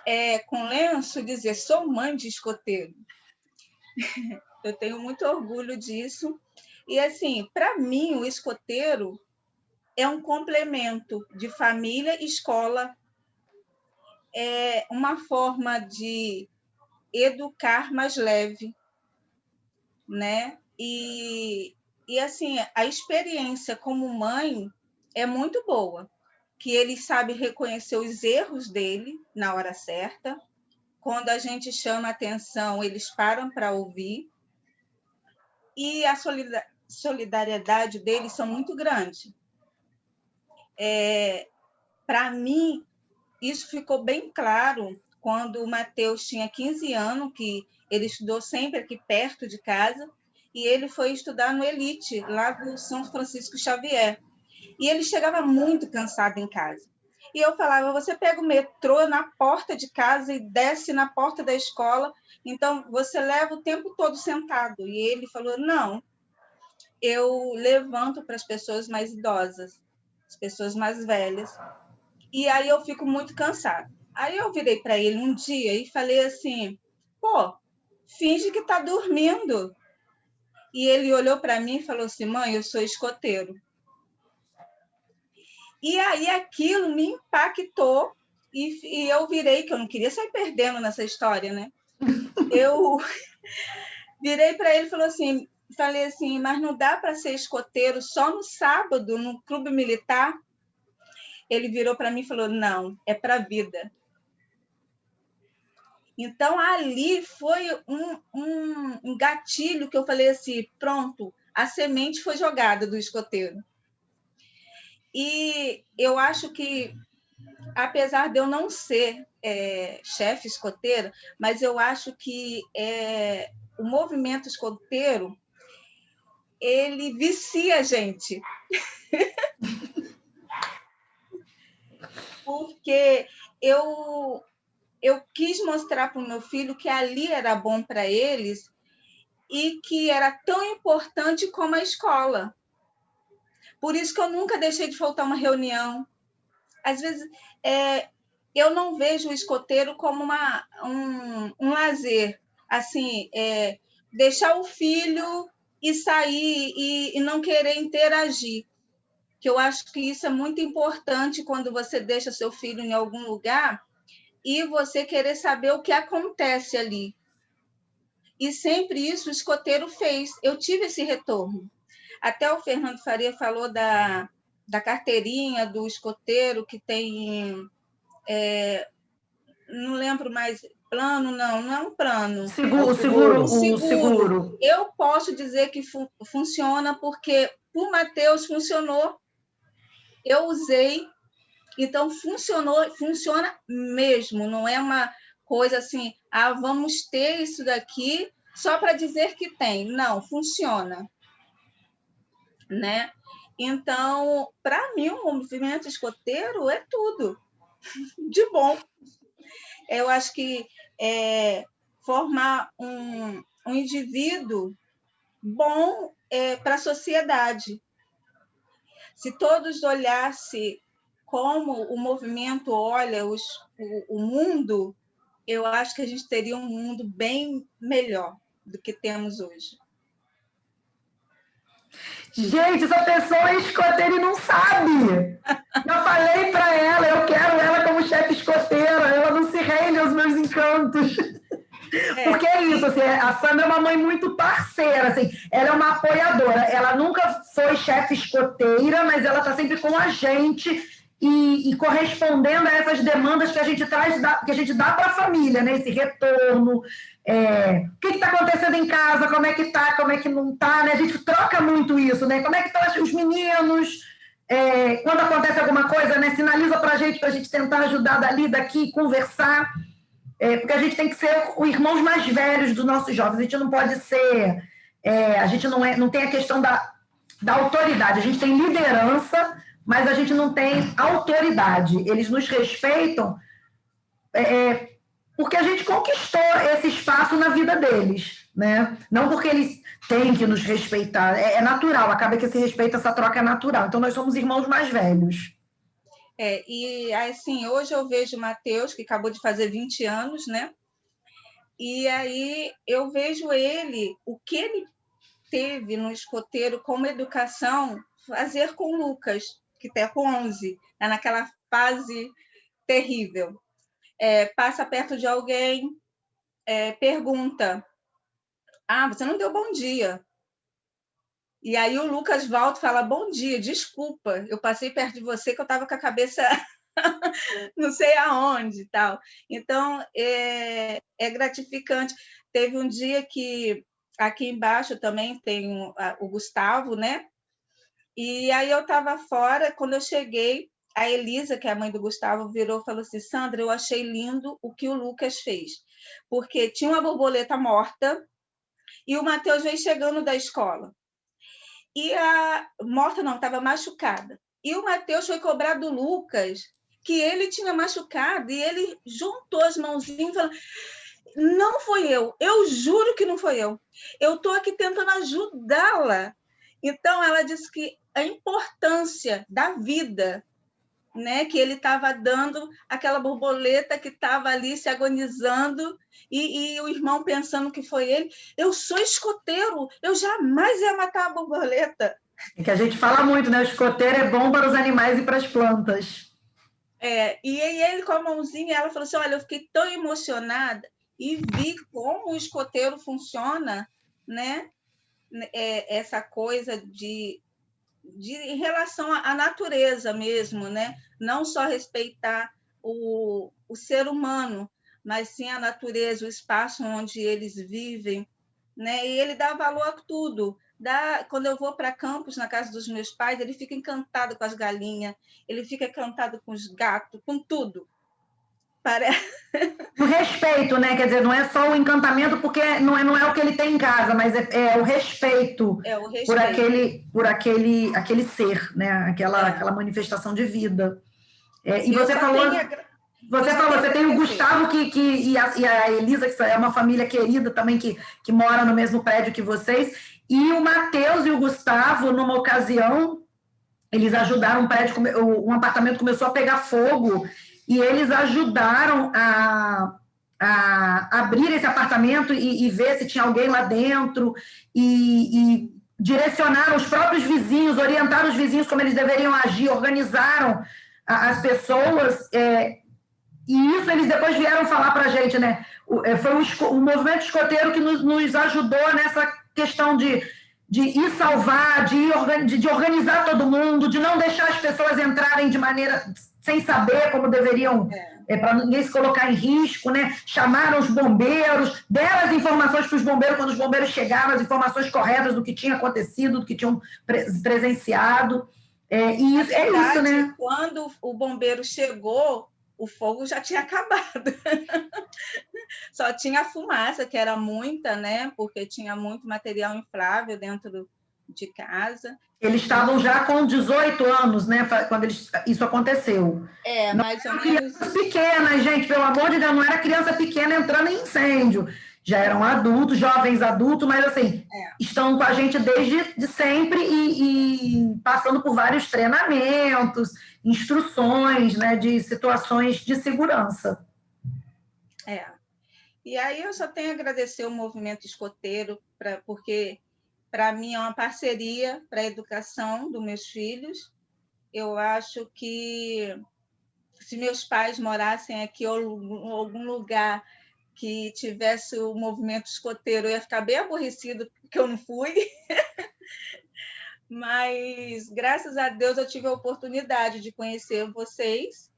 É, com lenço, dizer, sou mãe de escoteiro. <laughs> Eu tenho muito orgulho disso. E, assim, para mim, o escoteiro é um complemento de família e escola. É uma forma de educar mais leve, né? E, e assim, a experiência como mãe é muito boa que ele sabe reconhecer os erros dele na hora certa. Quando a gente chama atenção, eles param para ouvir. E a solidariedade deles são muito grande. É, para mim, isso ficou bem claro quando o Matheus tinha 15 anos, que ele estudou sempre aqui perto de casa, e ele foi estudar no Elite, lá do São Francisco Xavier. E ele chegava muito cansado em casa. E eu falava: você pega o metrô na porta de casa e desce na porta da escola, então você leva o tempo todo sentado. E ele falou: não, eu levanto para as pessoas mais idosas, as pessoas mais velhas, e aí eu fico muito cansado. Aí eu virei para ele um dia e falei assim: pô, finge que está dormindo. E ele olhou para mim e falou assim: mãe, eu sou escoteiro. E aí aquilo me impactou e, e, eu virei, que eu não queria sair perdendo nessa história, né? <laughs> Eu <laughs> virei para ele e falou assim, falei assim, mas não dá para ser escoteiro só no sábado, no clube militar? Ele virou para mim e falou, não, é para a vida. Então, ali foi um, um, um gatilho que eu falei assim: pronto, a semente foi jogada do escoteiro. E eu acho que, apesar de eu não ser é, chefe escoteira, mas eu acho que é, o movimento escoteiro ele vicia a gente. <laughs> Porque eu, eu quis mostrar para o meu filho que ali era bom para eles e que era tão importante como a escola. Por isso que eu nunca deixei de faltar uma reunião. Às vezes, é, eu não vejo o escoteiro como uma, um, um lazer, assim, é, deixar o filho e sair e, e não querer interagir. Que eu acho que isso é muito importante quando você deixa seu filho em algum lugar e você querer saber o que acontece ali. E sempre isso o escoteiro fez. Eu tive esse retorno. Até o Fernando Faria falou da, da carteirinha do escoteiro que tem é, não lembro mais, plano, não, não é um plano. Seguro, seguro, seguro. seguro. Eu posso dizer que fu funciona porque o Matheus funcionou, eu usei, então funcionou, funciona mesmo, não é uma coisa assim, ah, vamos ter isso daqui só para dizer que tem. Não, funciona. Né? Então, para mim, o movimento escoteiro é tudo <laughs> de bom. Eu acho que é, formar um, um indivíduo bom é, para a sociedade. Se todos olhassem como o movimento olha os, o, o mundo, eu acho que a gente teria um mundo bem melhor do que temos hoje. Gente, essa pessoa é escoteira e não sabe. Eu falei para ela, eu quero ela como chefe escoteira, ela não se rende aos meus encantos. É. Porque é isso, assim, a Sandra é uma mãe muito parceira, assim, ela é uma apoiadora. Ela nunca foi chefe escoteira, mas ela está sempre com a gente e, e, correspondendo a essas demandas que a gente traz, que a gente dá para a família, né? Esse retorno, é, o que está acontecendo em casa, como é que está, como é que não está, né? A gente troca muito isso, né? Como é que estão os meninos, é, quando acontece alguma coisa, né? Sinaliza para a gente, para a gente tentar ajudar dali, daqui, conversar, é, porque a gente tem que ser os irmãos mais velhos dos nossos jovens, a gente não pode ser, é, a gente não, é, não tem a questão da, da autoridade, a gente tem liderança, mas a gente não tem autoridade. Eles nos respeitam é, é, porque a gente conquistou esse espaço na vida deles, né? Não porque eles têm que nos respeitar, é, é natural, acaba que esse respeito, essa troca é natural. Então, nós somos irmãos mais velhos. É, e assim, hoje eu vejo o Matheus, que acabou de fazer 20 anos, né? E aí eu vejo ele, o que ele teve no escoteiro como educação, fazer com Lucas que com 11, é naquela fase terrível. É, passa perto de alguém, é, pergunta: Ah, você não deu bom dia. E aí o Lucas volta e fala: Bom dia, desculpa, eu passei perto de você que eu estava com a cabeça <laughs> não sei aonde tal. Então, é, é gratificante. Teve um dia que aqui embaixo também tem o Gustavo, né? E aí eu estava fora, quando eu cheguei, a Elisa, que é a mãe do Gustavo, virou e falou assim: Sandra, eu achei lindo o que o Lucas fez, porque tinha uma borboleta morta e o Matheus veio chegando da escola. E a morta não, estava machucada. E o Matheus foi cobrar do Lucas que ele tinha machucado e ele juntou as mãozinhas e falou: Não foi eu, eu juro que não foi eu. Eu estou aqui tentando ajudá-la. Então, ela disse que a importância da vida, né? Que ele estava dando aquela borboleta que estava ali se agonizando e, e, o irmão pensando que foi ele. Eu sou escoteiro, eu jamais ia matar a borboleta. É que a gente fala muito, né? O escoteiro é bom para os animais e para as plantas. É, e ele com a mãozinha, ela falou assim: olha, eu fiquei tão emocionada e vi como o escoteiro funciona, né? É, essa coisa de de, em relação à natureza mesmo, né? não só respeitar o, o ser humano, mas sim a natureza, o espaço onde eles vivem, né? E ele dá valor a tudo. Dá, quando eu vou para campos na casa dos meus pais, ele fica encantado com as galinhas, ele fica encantado com os gatos, com tudo. Parece... <laughs> O respeito, né? Quer dizer, não é só o encantamento, porque não é, não é o que ele tem em casa, mas é, é o, respeito é o respeito por aquele, por aquele, aquele ser, né? Aquela, é. aquela manifestação de vida. É, e você falou. Você falou, você tem o Gustavo que, que, e, a, e a Elisa, que é uma família querida também, que, que mora no mesmo prédio que vocês, e o Matheus e o Gustavo, numa ocasião, eles ajudaram um prédio, um apartamento começou a pegar fogo, e eles ajudaram a, a abrir esse apartamento e, e, ver se tinha alguém lá dentro, e, e direcionaram os próprios vizinhos, orientaram os vizinhos como eles deveriam agir, organizaram as pessoas, é, e isso eles depois vieram falar para a gente, né? É, foi o, movimento escoteiro que nos, nos, ajudou nessa questão de, de ir salvar, de, ir, de, de organizar todo mundo, de não deixar as pessoas entrarem de maneira sem saber como deveriam, é. é, para ninguém se colocar em risco, né? Chamaram os bombeiros, deram as informações para os bombeiros quando os bombeiros chegaram, as informações corretas do que tinha acontecido, do que tinham presenciado. É, e isso, verdade, é isso, né? Quando o bombeiro chegou, o fogo já tinha <laughs> acabado. Só tinha fumaça, que era muita, né? Porque tinha muito material inflável dentro de casa. Eles estavam já com 18 anos, né, quando eles, isso aconteceu. É, mais ou menos. Crianças pequenas, gente, pelo amor de Deus, não era criança pequena entrando em incêndio. Já eram adultos, jovens adultos, mas assim, é. estão com a gente desde de sempre e, e, passando por vários treinamentos, instruções, né, de situações de segurança. É. E aí eu só tenho a agradecer o movimento escoteiro, pra, porque para mim é uma parceria para a educação dos meus filhos. Eu acho que se meus pais morassem aqui ou em algum lugar que tivesse o movimento escoteiro, eu ia ficar bem aborrecido porque eu não fui. <laughs> Mas graças a Deus eu tive a oportunidade de conhecer vocês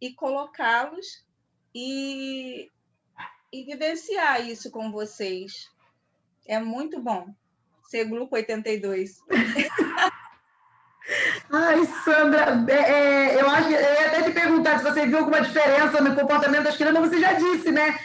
e colocá-los e, e vivenciar isso com vocês. É muito bom ser Grupo 82. <laughs> Ai, Sandra, é, é, eu acho eu ia até te perguntar se você viu alguma diferença no comportamento das crianças, você já disse, né?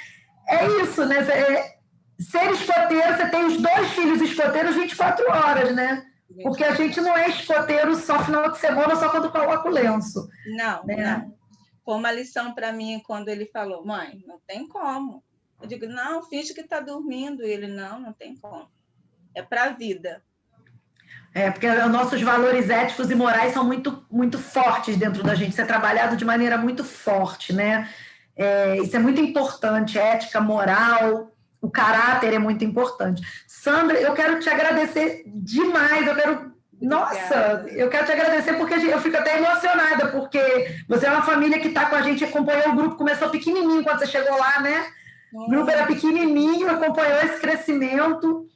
É isso, né? É, ser escoteiro, você tem os dois filhos escoteiros 24 horas, né? Porque a gente não é escoteiro só final de semana, só quando coloca o lenço. Não, né? não. Foi uma lição para mim quando ele falou, mãe, não tem como. Eu digo, não, finge que está dormindo. E ele, não, não tem como é para a vida. É, porque os nossos valores éticos e morais são muito, muito fortes dentro da gente, isso é trabalhado de maneira muito forte, né? É, isso é muito importante, ética, moral, o caráter é muito importante. Sandra, eu quero te agradecer demais, eu quero nossa, eu quero te agradecer porque eu fico até emocionada, porque você é uma família que está com a gente, acompanhou o grupo, começou pequenininho quando você chegou lá, né? O grupo era pequenininho, acompanhou esse crescimento.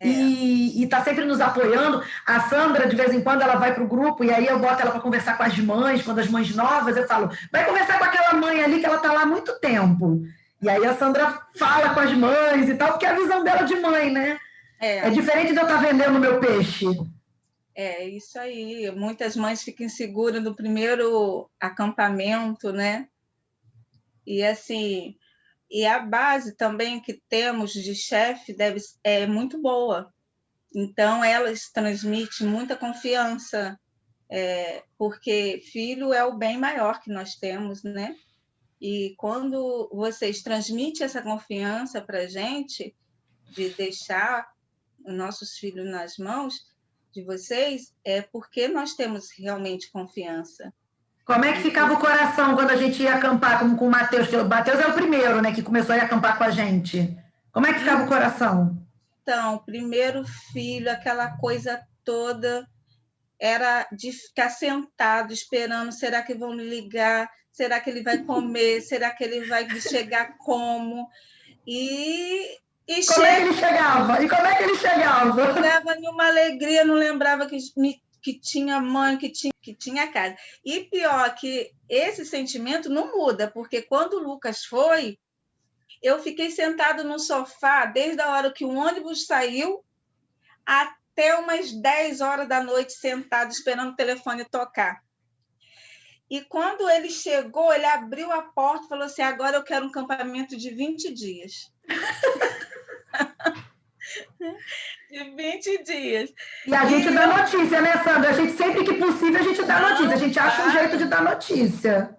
É. E está sempre nos apoiando. A Sandra, de vez em quando, ela vai para o grupo e aí eu boto ela para conversar com as mães, quando as mães novas, eu falo, vai conversar com aquela mãe ali que ela está lá há muito tempo. E aí a Sandra fala com as mães e tal, porque é a visão dela de mãe, né? É, é diferente de eu estar tá vendendo meu peixe. É, isso aí. Muitas mães ficam inseguras no primeiro acampamento, né? E assim, e a base também que temos de chefe deve é muito boa. Então, elas transmitem muita confiança, é, porque filho é o bem maior que nós temos, né? E quando vocês transmitem essa confiança para a gente, de deixar os nossos filhos nas mãos de vocês, é porque nós temos realmente confiança. Como é que ficava o coração quando a gente ia acampar com, com o Matheus? O Matheus é o primeiro, né, que começou a acampar com a gente. Como é que ficava o coração? Então, primeiro filho, aquela coisa toda, era de ficar sentado esperando, será que vão me ligar? Será que ele vai comer? <laughs> será que ele vai chegar como? E e como é que ele chegava? E como é que ele chegava? Chegava numa alegria, não lembrava que me que tinha mãe, que tinha, que tinha casa. E pior que esse sentimento não muda, porque quando o Lucas foi, Eu fiquei sentado no sofá desde a hora que o ônibus saiu até umas 10 horas da noite, sentado, esperando o telefone tocar. E quando ele chegou, ele abriu a porta e falou assim: agora eu quero um campamento de 20 dias. <laughs> de 20 dias. E a gente e dá notícia, né, Sandra? A gente, sempre que possível, a gente dá notícia. A gente acha um jeito de dar notícia.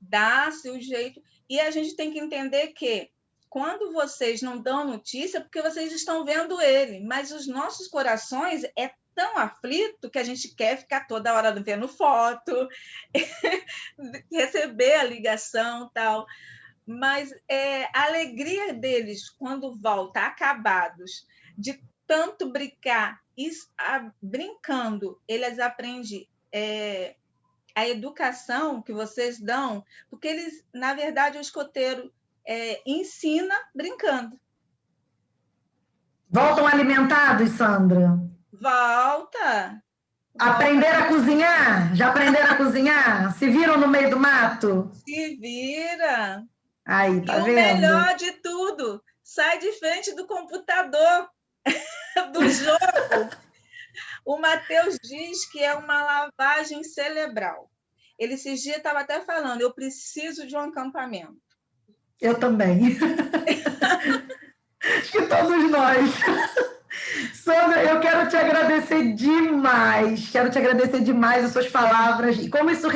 Dá-se o jeito. E a gente tem que entender que quando vocês não dão notícia, porque vocês estão vendo ele, mas os nossos corações é tão aflito que a gente quer ficar toda hora vendo foto, <laughs> receber a ligação tal. Mas é, a alegria deles quando volta acabados, de tanto brincar, isso, a, brincando, eles aprendem é, a educação que vocês dão, porque eles, na verdade, o escoteiro é, ensina brincando. Voltam alimentados, Sandra? Volta. Aprender a cozinhar? Já aprenderam a cozinhar? Se viram no meio do mato? Se vira. Aí, tá e vendo? o melhor de tudo, sai de frente do computador do jogo. o Matheus diz que é uma lavagem cerebral. Ele esses dias estava até falando, eu preciso de um acampamento. Eu também. <laughs> Acho que todos nós. Sandra, eu quero te agradecer demais, quero te agradecer demais as suas palavras. E como isso,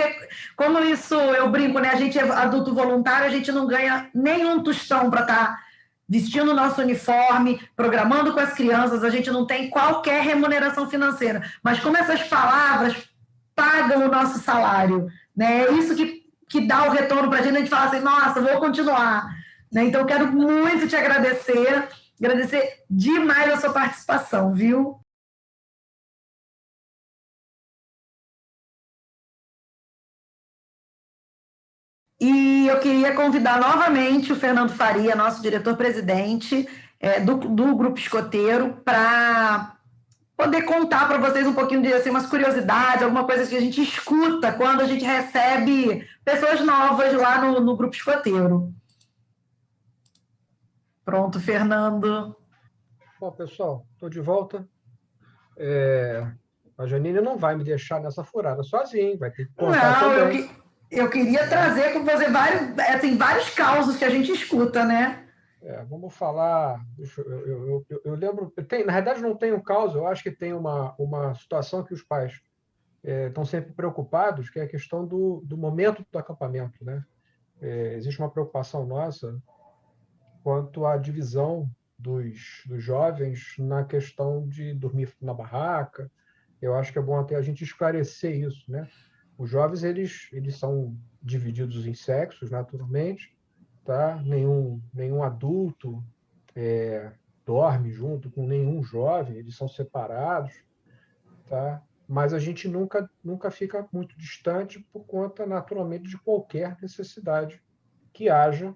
como isso eu brinco, né? A gente é adulto voluntário, a gente não ganha nenhum tostão para estar tá vestindo o nosso uniforme, programando com as crianças, a gente não tem qualquer remuneração financeira. Mas como essas palavras pagam o nosso salário, né? É isso que, que dá o retorno para a gente, a gente fala assim, nossa, vou continuar. Né? Então, quero muito te agradecer. Agradecer demais a sua participação, viu? E eu queria convidar novamente o Fernando Faria, nosso diretor-presidente é, do, do Grupo Escoteiro, para poder contar para vocês um pouquinho de assim, umas curiosidades, alguma coisa que a gente escuta quando a gente recebe pessoas novas lá no, no Grupo Escoteiro. Pronto, Fernando. Bom, pessoal, estou de volta. É, a Janine não vai me deixar nessa furada sozinho, vai ter que contar não, também. Eu, que, eu queria trazer com você vários, assim, vários causos que a gente escuta, né? É, vamos falar. Eu, eu, eu, eu lembro. Tem, na verdade, não tem um caos, eu acho que tem uma, uma situação que os pais é, estão sempre preocupados, que é a questão do, do momento do acampamento. Né? É, existe uma preocupação nossa quanto à divisão dos, dos jovens na questão de dormir na barraca. Eu acho que é bom até a gente esclarecer isso, né? Os jovens eles eles são divididos em sexos naturalmente, tá? Nenhum nenhum adulto é, dorme junto com nenhum jovem, eles são separados, tá? Mas a gente nunca nunca fica muito distante por conta naturalmente de qualquer necessidade que haja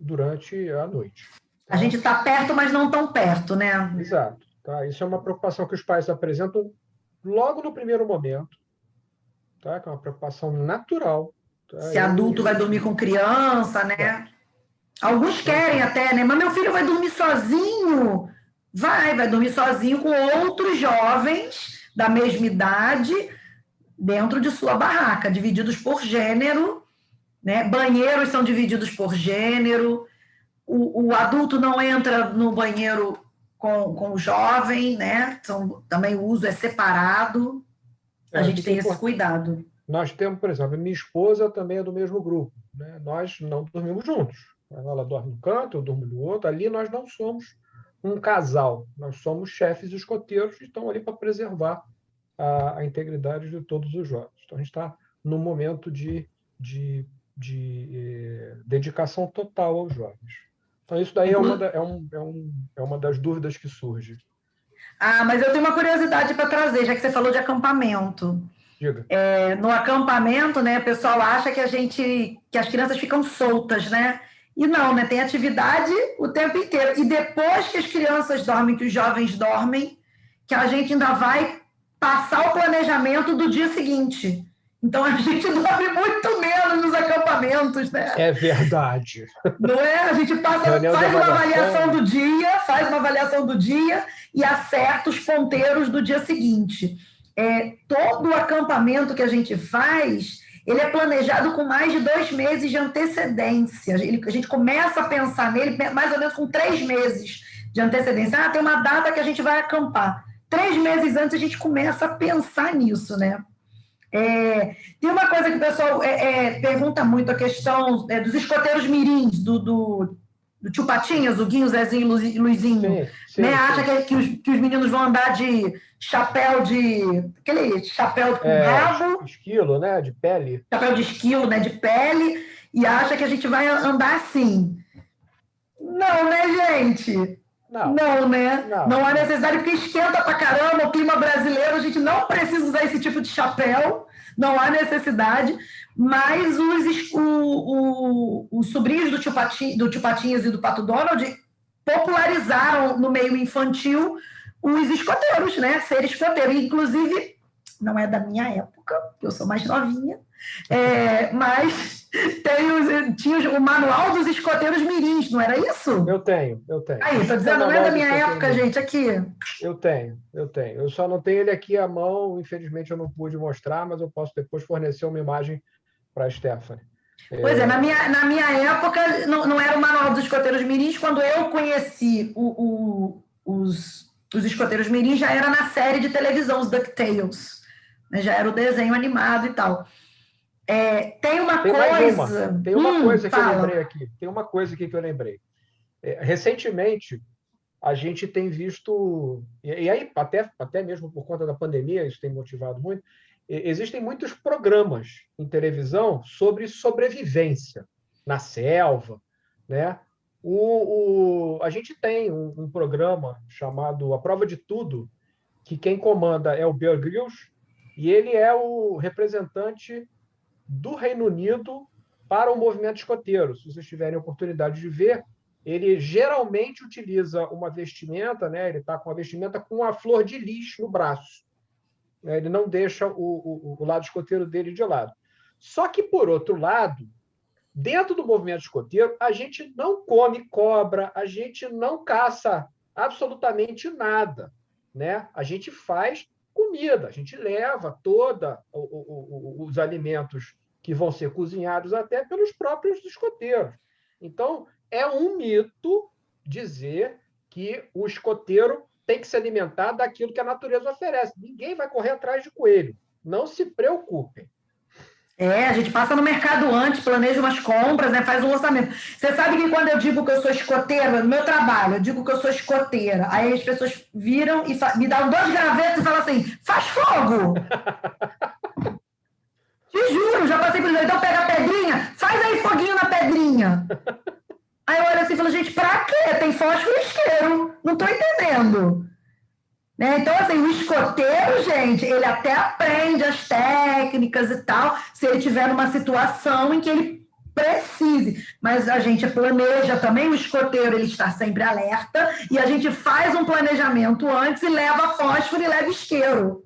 durante a noite. A gente está perto, mas não tão perto, né? Exato. Tá? Isso é uma preocupação que os pais apresentam logo no primeiro momento, tá? que é uma preocupação natural. Tá? Se adulto vai dormir com criança, né? É. Alguns querem até, né? Mas meu filho vai dormir sozinho. Vai, vai dormir sozinho com outros jovens da mesma idade dentro de sua barraca, divididos por gênero né? Banheiros são divididos por gênero, o, o adulto não entra no banheiro com, com o jovem, né? São, também o uso é separado. A é, gente tem esse cuidado. Nós temos, por exemplo, minha esposa também é do mesmo grupo. Né? Nós não dormimos juntos. Ela dorme no canto, eu durmo no outro. Ali nós não somos um casal. Nós somos chefes escoteiros que estão ali para preservar a, a, integridade de todos os jovens. Então, a gente está num momento de, de de eh, dedicação total aos jovens. Então, isso daí é uma, da, é, um, é, um, é uma das dúvidas que surge. Ah, mas eu tenho uma curiosidade para trazer, já que você falou de acampamento. É, no acampamento, né, o pessoal acha que a gente, que as crianças ficam soltas, né? E não, né? Tem atividade o tempo inteiro. E depois que as crianças dormem, que os jovens dormem, que a gente ainda vai passar o planejamento do dia seguinte. Então a gente <laughs> dorme muito menos nos acampamentos, né? É verdade. Não é? A gente passa, faz uma avaliação do dia, faz uma avaliação do dia e acerta os ponteiros do dia seguinte. É, todo o acampamento que a gente faz, ele é planejado com mais de dois meses de antecedência. Ele, a gente começa a pensar nele mais ou menos com três meses de antecedência. Ah, tem uma data que a gente vai acampar. Três meses antes a gente começa a pensar nisso, né? É, tem uma coisa que o pessoal é, é, pergunta muito, a questão é, dos escoteiros mirins, do, do, do tio Patinhas, o Guinho, Zezinho e Luizinho. Sim, sim, né? Acha que, que, os, que os meninos vão andar de chapéu de... aquele chapéu com é, rabo. Esquilo, né? De pele. Chapéu de esquilo, né? De pele. E acha que a gente vai andar assim. Não, né, gente? Não, não né? Não. não há necessidade, porque esquenta pra caramba o clima brasileiro, a gente não precisa usar esse tipo de chapéu, não há necessidade, mas os, o, o, os sobrinhos do tio, Patinhas, do tio Patinhas e do Pato Donald popularizaram no meio infantil os escoteiros, né? Ser escoteiro. Inclusive, não é da minha época, eu sou mais novinha, é, mas <laughs> tem os, tinha o manual dos escoteiros mirins, não era isso? Eu tenho, eu tenho. Aí, estou dizendo, não é da minha época, gente, aqui. Eu tenho, eu tenho. Eu só não tenho ele aqui à mão, infelizmente eu não pude mostrar, mas eu posso depois fornecer uma imagem para a Stephanie. Pois é, na minha, na minha época não, não era o manual dos escoteiros mirins, quando eu conheci o, o, os, os escoteiros mirins já era na série de televisão, os DuckTales. Né? Já era o desenho animado e tal. É, tem uma tem coisa. Uma. Tem uma hum, coisa que fala. eu lembrei aqui. Tem uma coisa aqui que eu lembrei. É, recentemente, a gente tem visto, e, e, aí, até, até mesmo por conta da pandemia, isso tem motivado muito, existem muitos programas em televisão sobre sobrevivência na selva, né? O, o, a gente tem um, um, programa chamado A Prova de Tudo, que quem comanda é o Bear Grylls, e ele é o representante do Reino Unido para o movimento escoteiro. Se vocês tiverem oportunidade de ver, ele geralmente utiliza uma vestimenta, né? ele está com a vestimenta com a flor de lis no braço. Né? Ele não deixa o, o, o lado escoteiro dele de lado. Só que, por outro lado, dentro do movimento escoteiro, a gente não come cobra, a gente não caça absolutamente nada. Né? A gente faz comida. A gente leva toda o, o, o, os alimentos que vão ser cozinhados até pelos próprios escoteiros. Então, é um mito dizer que o escoteiro tem que se alimentar daquilo que a natureza oferece. Ninguém vai correr atrás de coelho. Não se preocupem. É, a gente passa no mercado antes, planeja umas compras, né, faz um orçamento. Você sabe que quando eu digo que eu sou escoteira, no meu trabalho, eu digo que eu sou escoteira, aí as pessoas viram e me dão dois gravetos e falam assim, faz fogo! <laughs> Te juro, já passei por isso. Então pega a pedrinha, faz aí foguinho na pedrinha. Aí eu olho assim e falo, gente, pra quê? Tem fósforo e isqueiro. Não tô entendendo. Né? Então, assim, o escoteiro, gente, ele até aprende as técnicas e tal, se ele tiver numa situação em que ele precise. Mas a gente planeja também, o escoteiro ele está sempre alerta, e a gente faz um planejamento antes e leva fósforo e leva isqueiro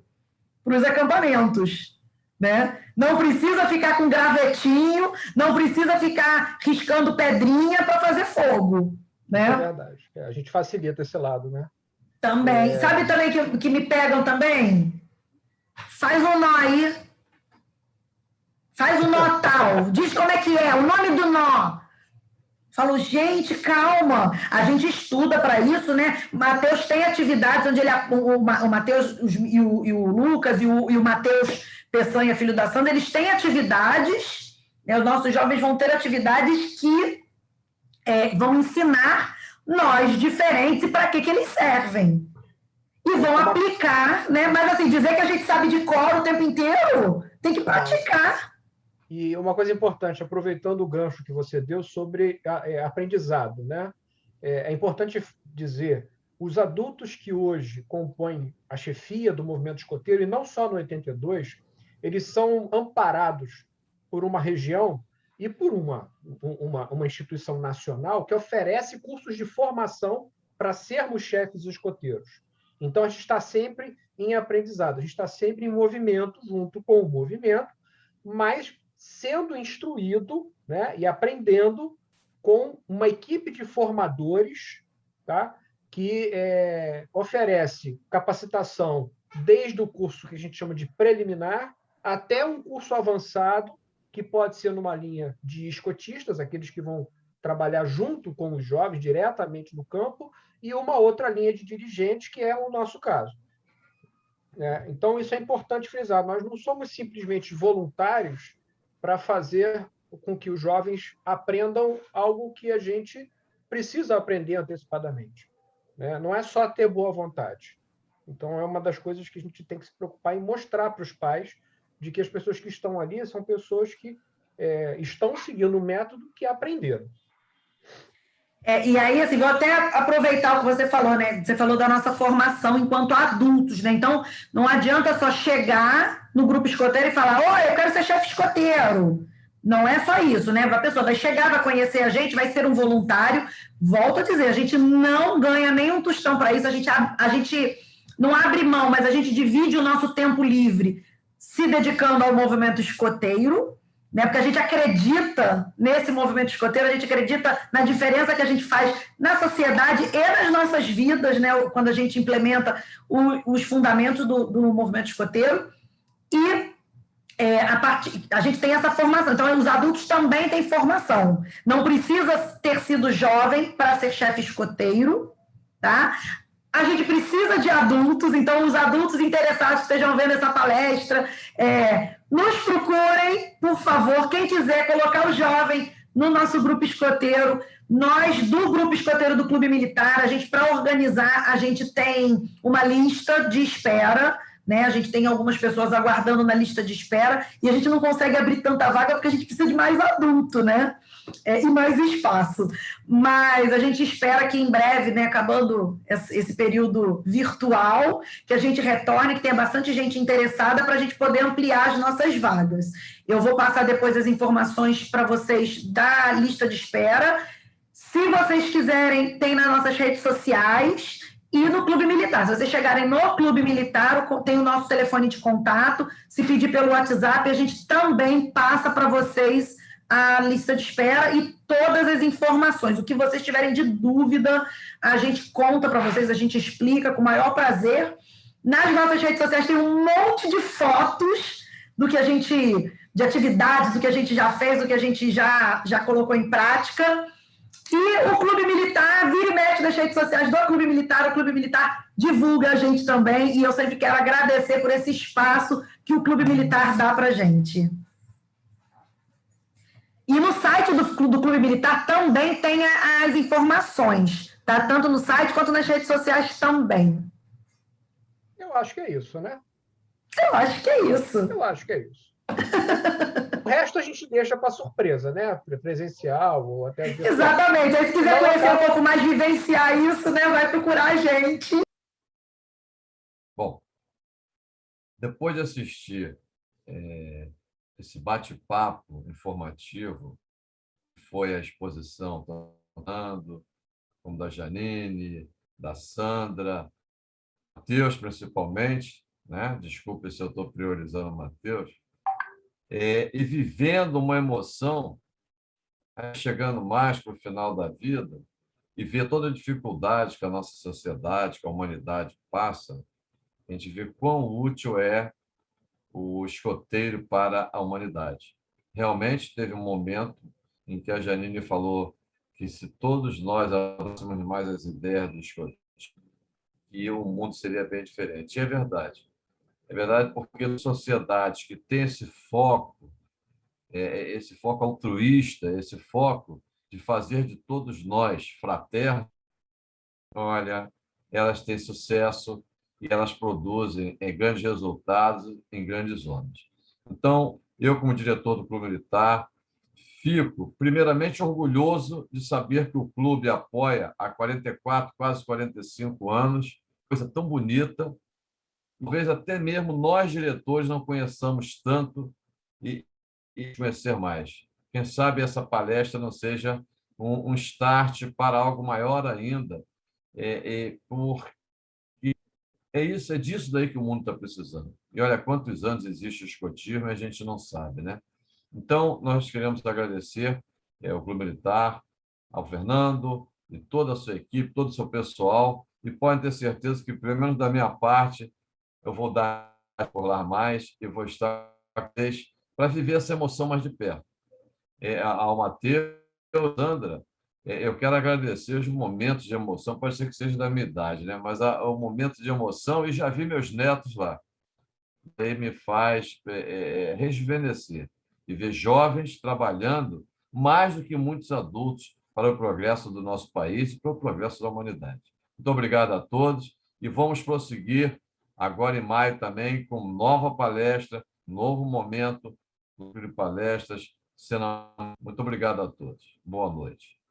para os acampamentos. Né? Não precisa ficar com gravetinho, não precisa ficar riscando pedrinha para fazer fogo. Né? É verdade. É, a gente facilita esse lado, né? Também. É... Sabe também que, que me pegam também? Faz um nó aí. Faz um nó tal. Diz como é que é, o nome do nó. Falo, gente, calma. A gente estuda para isso, né? Mateus tem atividades onde ele. O, o Mateus e o, e o Lucas e o, e o Mateus Peçanha, filho da Sandra, eles têm atividades. Né? Os nossos jovens vão ter atividades que é, vão ensinar nós diferentes e para que, que eles servem. E vão aplicar, né? Mas assim, dizer que a gente sabe de cor o tempo inteiro, tem que praticar. E uma coisa importante, aproveitando o gancho que você deu sobre é, aprendizado, né? É, é importante dizer, os adultos que hoje compõem a chefia do movimento escoteiro, e não só no 82, eles são amparados por uma região e por uma, uma, uma instituição nacional que oferece cursos de formação para sermos chefes escoteiros. Então, a gente está sempre em aprendizado, a gente está sempre em movimento, junto com o movimento, mas sendo instruído né, e aprendendo com uma equipe de formadores tá, que é, oferece capacitação desde o curso que a gente chama de preliminar até um curso avançado, que pode ser numa linha de escotistas, aqueles que vão trabalhar junto com os jovens diretamente no campo, e uma outra linha de dirigentes, que é o nosso caso. É, então, isso é importante frisar. Nós não somos simplesmente voluntários para fazer com que os jovens aprendam algo que a gente precisa aprender antecipadamente. Né? Não é só ter boa vontade. Então, é uma das coisas que a gente tem que se preocupar em mostrar para os pais de que as pessoas que estão ali são pessoas que é, estão seguindo o método que aprenderam. É, e aí, assim, vou até aproveitar o que você falou, né? Você falou da nossa formação enquanto adultos, né? Então, não adianta só chegar no grupo escoteiro e falar, oi, eu quero ser chefe escoteiro. Não é só isso, né? A pessoa vai chegar, vai conhecer a gente, vai ser um voluntário. Volto a dizer, a gente não ganha nenhum tostão para isso, a gente, a, a gente não abre mão, mas a gente divide o nosso tempo livre se dedicando ao movimento escoteiro, né? Porque a gente acredita nesse movimento escoteiro, a gente acredita na diferença que a gente faz na sociedade e nas nossas vidas, né? Quando a gente implementa o, os fundamentos do, do, movimento escoteiro. E é, a, part... a gente tem essa formação. Então, os adultos também têm formação. Não precisa ter sido jovem para ser chefe escoteiro, tá? A gente precisa de adultos, então os adultos interessados que estejam vendo essa palestra, é, nos procurem, por favor, quem quiser colocar o jovem no nosso grupo escoteiro, nós do grupo escoteiro do Clube Militar, a gente para organizar, a gente tem uma lista de espera, né? A gente tem algumas pessoas aguardando na lista de espera e a gente não consegue abrir tanta vaga porque a gente precisa de mais adulto, né? é, e mais espaço. Mas a gente espera que em breve, né, acabando esse período virtual, que a gente retorne, que tenha bastante gente interessada para a gente poder ampliar as nossas vagas. Eu vou passar depois as informações para vocês da lista de espera. Se vocês quiserem, tem nas nossas redes sociais e no Clube Militar. Se vocês chegarem no Clube Militar, tem o nosso telefone de contato. Se pedir pelo WhatsApp, a gente também passa para vocês a lista de espera e todas as informações. O que vocês tiverem de dúvida, a gente conta para vocês, a gente explica com o maior prazer. Nas nossas redes sociais tem um monte de fotos do que a gente, de atividades, do que a gente já fez, do que a gente já, já colocou em prática. E o Clube Militar, vira e mexe nas redes sociais do Clube Militar, o Clube Militar divulga a gente também, e eu sempre quero agradecer por esse espaço que o Clube Militar dá para a gente. E no site do, do Clube Militar também tem as informações, tá? Tanto no site quanto nas redes sociais também. Eu acho que é isso, né? Eu acho que é isso. Eu acho que é isso. <laughs> o resto a gente deixa para surpresa, né? Presencial ou até. Exatamente. Aí, se quiser conhecer um pouco mais, vivenciar isso, né? Vai procurar a gente. Bom, depois de assistir é, esse bate-papo informativo, foi a exposição tanto como da Janine, da Sandra, Matheus principalmente, né? desculpe se eu estou priorizando o Matheus, é, e vivendo uma emoção, né? chegando mais para o final da vida, e ver toda a dificuldade que a nossa sociedade, que a humanidade passa, a gente vê quão útil é o escoteiro para a humanidade. Realmente teve um momento em que a Janine falou que se todos nós avançássemos mais as ideias do escoteiro, que o mundo seria bem diferente. E é verdade. É verdade porque sociedades que têm esse foco, é, é, esse foco altruísta, esse foco de fazer de todos nós fraternos, olha, elas têm sucesso e elas produzem em grandes resultados em grandes zonas. Então, eu, como diretor do Clube Militar, fico, primeiramente, orgulhoso de saber que o clube apoia há 44, quase 45 anos, coisa tão bonita. Talvez até mesmo nós, diretores, não conheçamos tanto e, e conhecer mais. Quem sabe essa palestra não seja um, um start para algo maior ainda, é, é, por é isso, é disso daí que o mundo está precisando. E olha quantos anos existe o escotismo e a gente não sabe, né? Então, nós queremos agradecer é, ao Clube Militar, ao Fernando e toda a sua equipe, todo o seu pessoal, e podem ter certeza que, pelo menos da minha parte, eu vou dar por lá mais e vou estar para viver essa emoção mais de perto. É, ao Matheus, Sandra, é, eu quero agradecer os momentos de emoção, pode ser que seja da minha idade, né? mas o momento de emoção, e já vi meus netos lá. Aí me faz é, é, rejuvenescer e ver jovens trabalhando mais do que muitos adultos para o progresso do nosso país e para o progresso da humanidade. Muito obrigado a todos e vamos prosseguir agora em maio também com nova palestra, novo momento de palestras. Muito obrigado a todos. Boa noite.